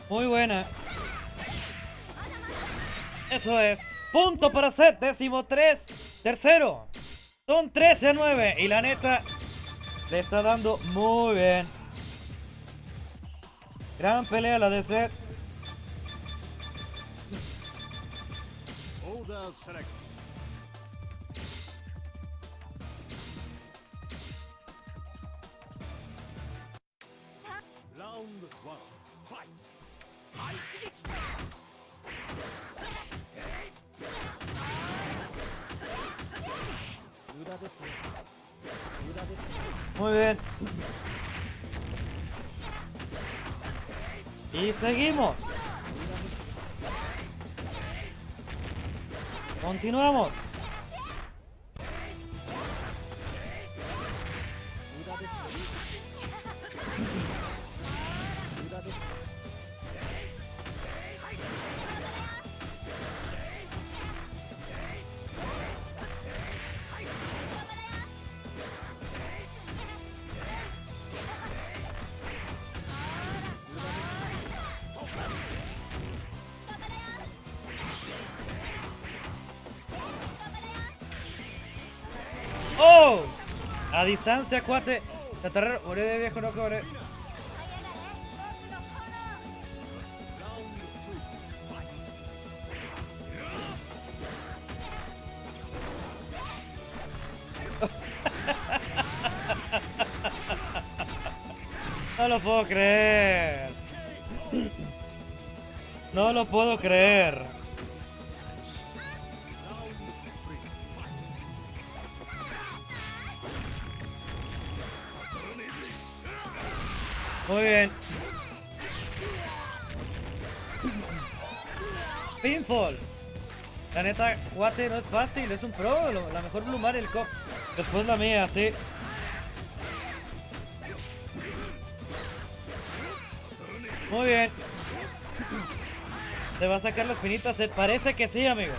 Muy buena. Eso es. Punto para set, décimo tres. Tercero. Son 13 a 9. Y la neta le está dando muy bien. Gran pelea la de set. Muy bien. Y seguimos. Continuamos. La distancia, cuate. Chatarrero, oré de viejo, no cobre. No lo puedo creer. No lo puedo creer. La neta, Guate no es fácil, es un pro. La mejor Blumar el cop. Después la mía, sí. Muy bien. Se va a sacar las pinitas. Se parece que sí, amigo.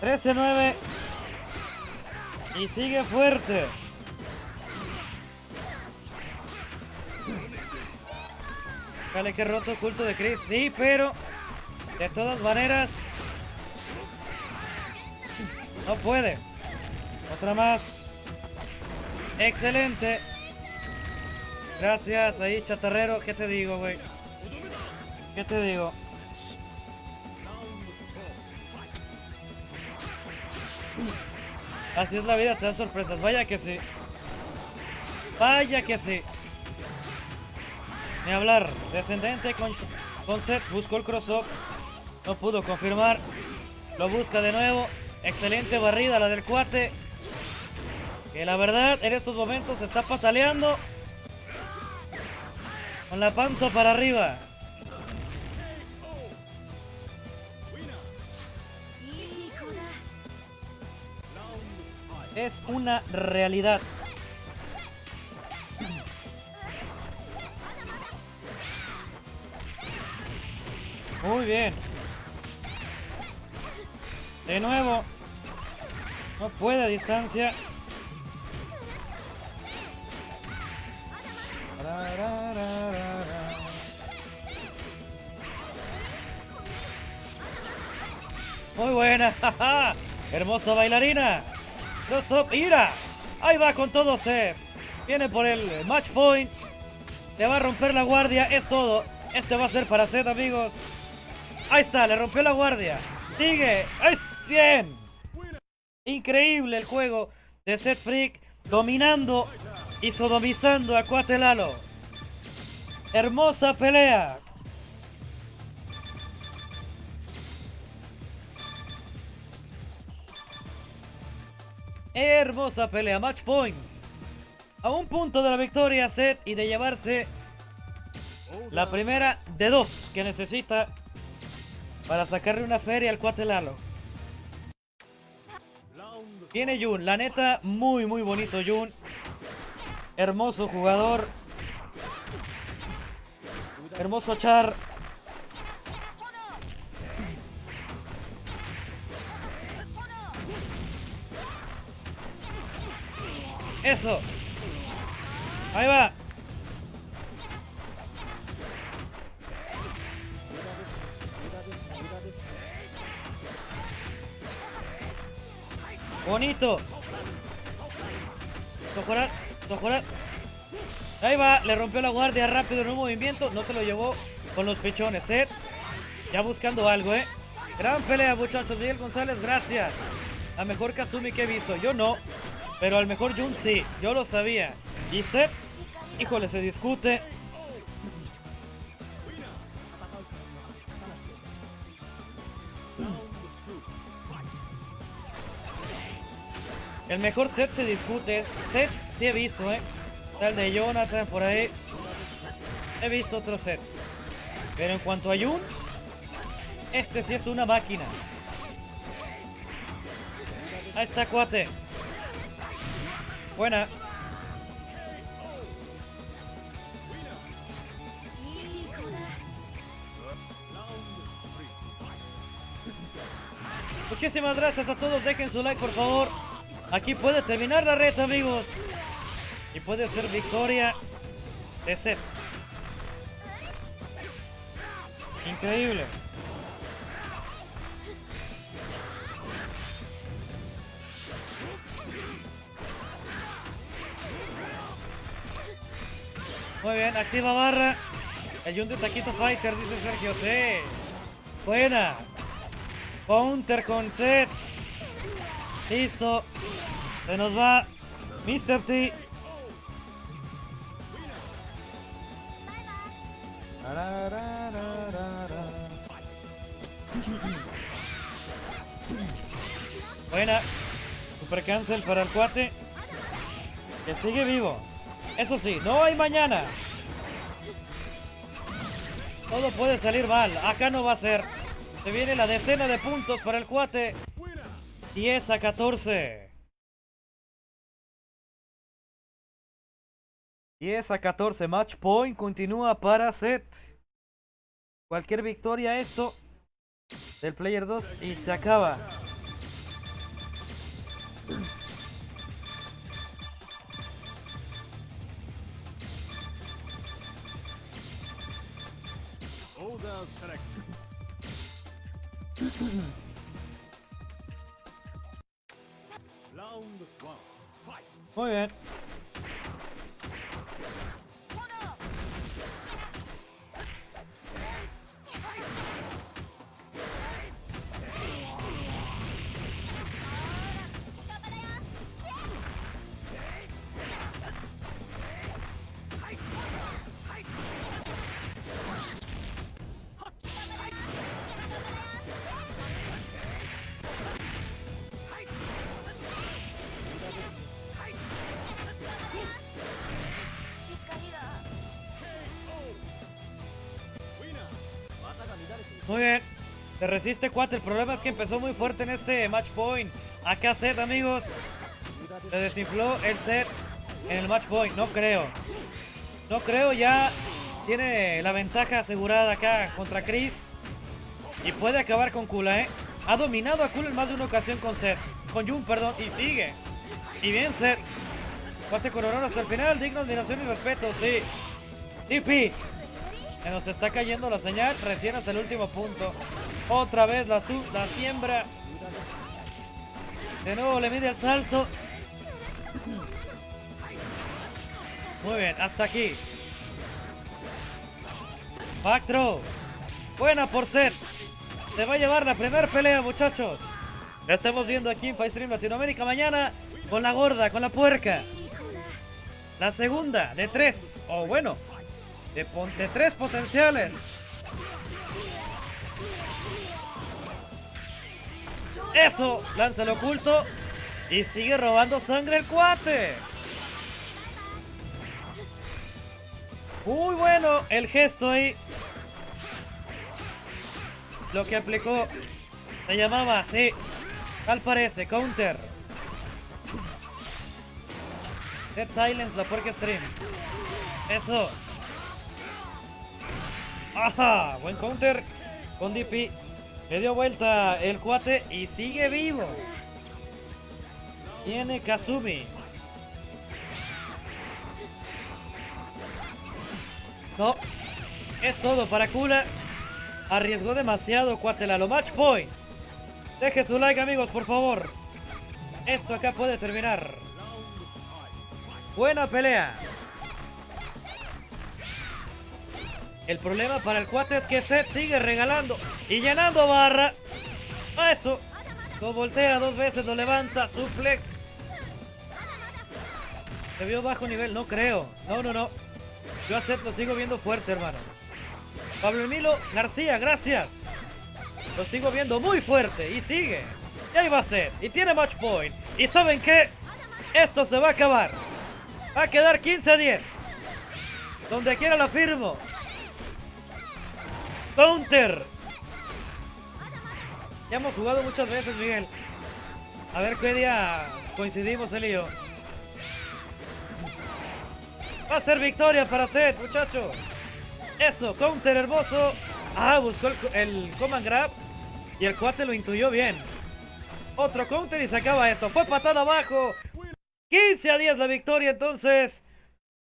13-9. Y sigue fuerte. Dale que roto oculto de Chris. Sí, pero de todas maneras no puede. Otra más. Excelente. Gracias ahí, chatarrero. ¿Qué te digo, güey? ¿Qué te digo? Así es la vida, te dan sorpresas. Vaya que sí. Vaya que sí. Ni hablar. Descendente con, con set. Buscó el cross-up. No pudo confirmar. Lo busca de nuevo. Excelente barrida la del cuate. Que la verdad en estos momentos se está pataleando. Con la panza para arriba. Es una realidad. Muy bien. De nuevo. No puede a distancia. Muy buena. Hermosa bailarina. Cross up, ira. Ahí va con todo Seth. Viene por el match point. Le va a romper la guardia. Es todo. Este va a ser para Seth, amigos. Ahí está, le rompió la guardia. Sigue. ¡Ay, bien! Increíble el juego de Seth Freak. Dominando y sodomizando a Cuatelalo. Hermosa pelea. Hermosa pelea, match point. A un punto de la victoria, Seth, y de llevarse la primera de dos que necesita para sacarle una feria al cuate Lalo. Round Viene Jun, la neta, muy muy bonito Jun. Hermoso jugador. Hermoso Char. Eso. Ahí va. Bonito. Tojorar, tojorar. Ahí va, le rompió la guardia rápido en un movimiento. No se lo llevó con los pechones, ¿eh? Ya buscando algo, ¿eh? Gran pelea, muchachos. Miguel González, gracias. La mejor Kazumi que he visto. Yo no, pero al mejor Jun sí. Yo lo sabía. Y Seth, híjole, se discute. El mejor set se discute. Set sí he visto, ¿eh? Está el de Jonathan por ahí. He visto otro set. Pero en cuanto a Jun, este sí es una máquina. Ahí está, cuate. Buena. Muchísimas gracias a todos, dejen su like por favor. Aquí puede terminar la red, amigos. Y puede ser victoria de set. Increíble. Muy bien, activa barra. El Yun de Taquito Fighter, dice Sergio. Sí. Buena. Counter con set. Listo. Se nos va Mr. T. Buena. Super cancel para el cuate. Que sigue vivo. Eso sí, no hay mañana. Todo puede salir mal. Acá no va a ser. Se viene la decena de puntos para el cuate. 10 a 14. 10 a 14. Match point continúa para set. Cualquier victoria esto del player 2 y se acaba. Muy bien. Muy bien. Se resiste cuate. El problema es que empezó muy fuerte en este match point. Acá set, amigos. Se desinfló el set en el match point. No creo. No creo. Ya tiene la ventaja asegurada acá contra Chris. Y puede acabar con Kula, ¿eh? Ha dominado a Kula en más de una ocasión con Seth. Con Jun, perdón. Y sigue. Y bien, Seth. Cuate con honor hasta el final. Digno admiración y respeto, sí. TP. Nos está cayendo la señal recién hasta el último punto. Otra vez la, su la siembra. De nuevo le mide el salto. Muy bien, hasta aquí. Back throw. Buena por set. Se va a llevar la primera pelea, muchachos. La estamos viendo aquí en Stream Latinoamérica mañana con la gorda, con la puerca. La segunda de tres. O bueno, de, pon- de tres potenciales. Eso, lanza el oculto. Y sigue robando sangre el cuate. Muy bueno el gesto ahí. Lo que aplicó se llamaba así. Tal parece, counter. Dead Silence, la puerca stream. Eso. Ajá, buen counter con DP. Le dio vuelta el cuate y sigue vivo. Tiene Kazumi. No. Es todo para Kula. Arriesgó demasiado Cuatelalo. Match point. Deje su like amigos, por favor. Esto acá puede terminar. Buena pelea. El problema para el cuate es que Seth sigue regalando y llenando barra. A eso. Lo voltea dos veces, lo levanta, suplex. Se vio bajo nivel, no creo. No, no, no. Yo a Seth lo sigo viendo fuerte, hermano. Pablo Emilio García, gracias. Lo sigo viendo muy fuerte y sigue. Y ahí va Seth. Y tiene match point. ¿Y saben qué? Esto se va a acabar. Va a quedar 15 a 10. Donde quiera lo firmo. Counter. Ya hemos jugado muchas veces, Miguel. A ver qué día coincidimos él y. Va a ser victoria para Seth, muchachos. Eso, counter hermoso. Ah, buscó el, el command grab. Y el cuate lo intuyó bien. Otro counter y se acaba esto. Fue patada abajo. 15 a 10 la victoria entonces.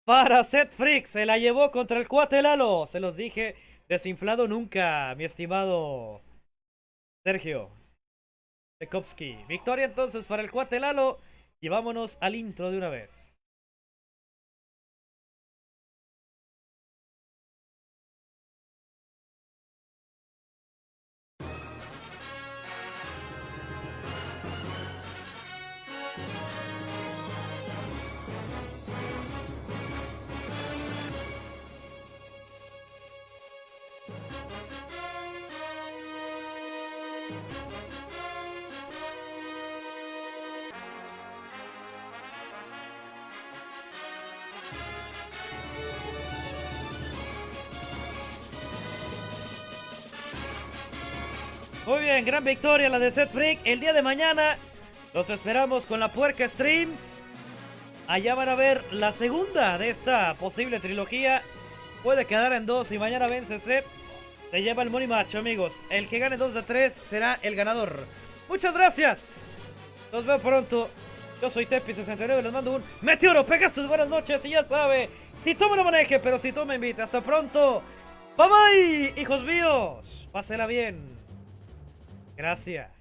Para Seth Freak. Se la llevó contra el cuate Lalo. Se los dije. Desinflado nunca, mi estimado Sergio. Tchaikovsky. Victoria entonces para el cuate Lalo. Y vámonos al intro de una vez. Gran victoria la de Set Freak. El día de mañana los esperamos con la Puerca Stream. Allá van a ver la segunda de esta posible trilogía. Puede quedar en dos y mañana vence Set. Se lleva el money match, amigos. El que gane dos de tres será el ganador. Muchas gracias. Nos vemos pronto. Yo soy Tepi69, les mando un meteoro, Pegasus, buenas noches y ya sabe, si tú me lo maneje, pero si tú me hasta pronto. Bye bye, hijos míos. Pásela bien. Gracias.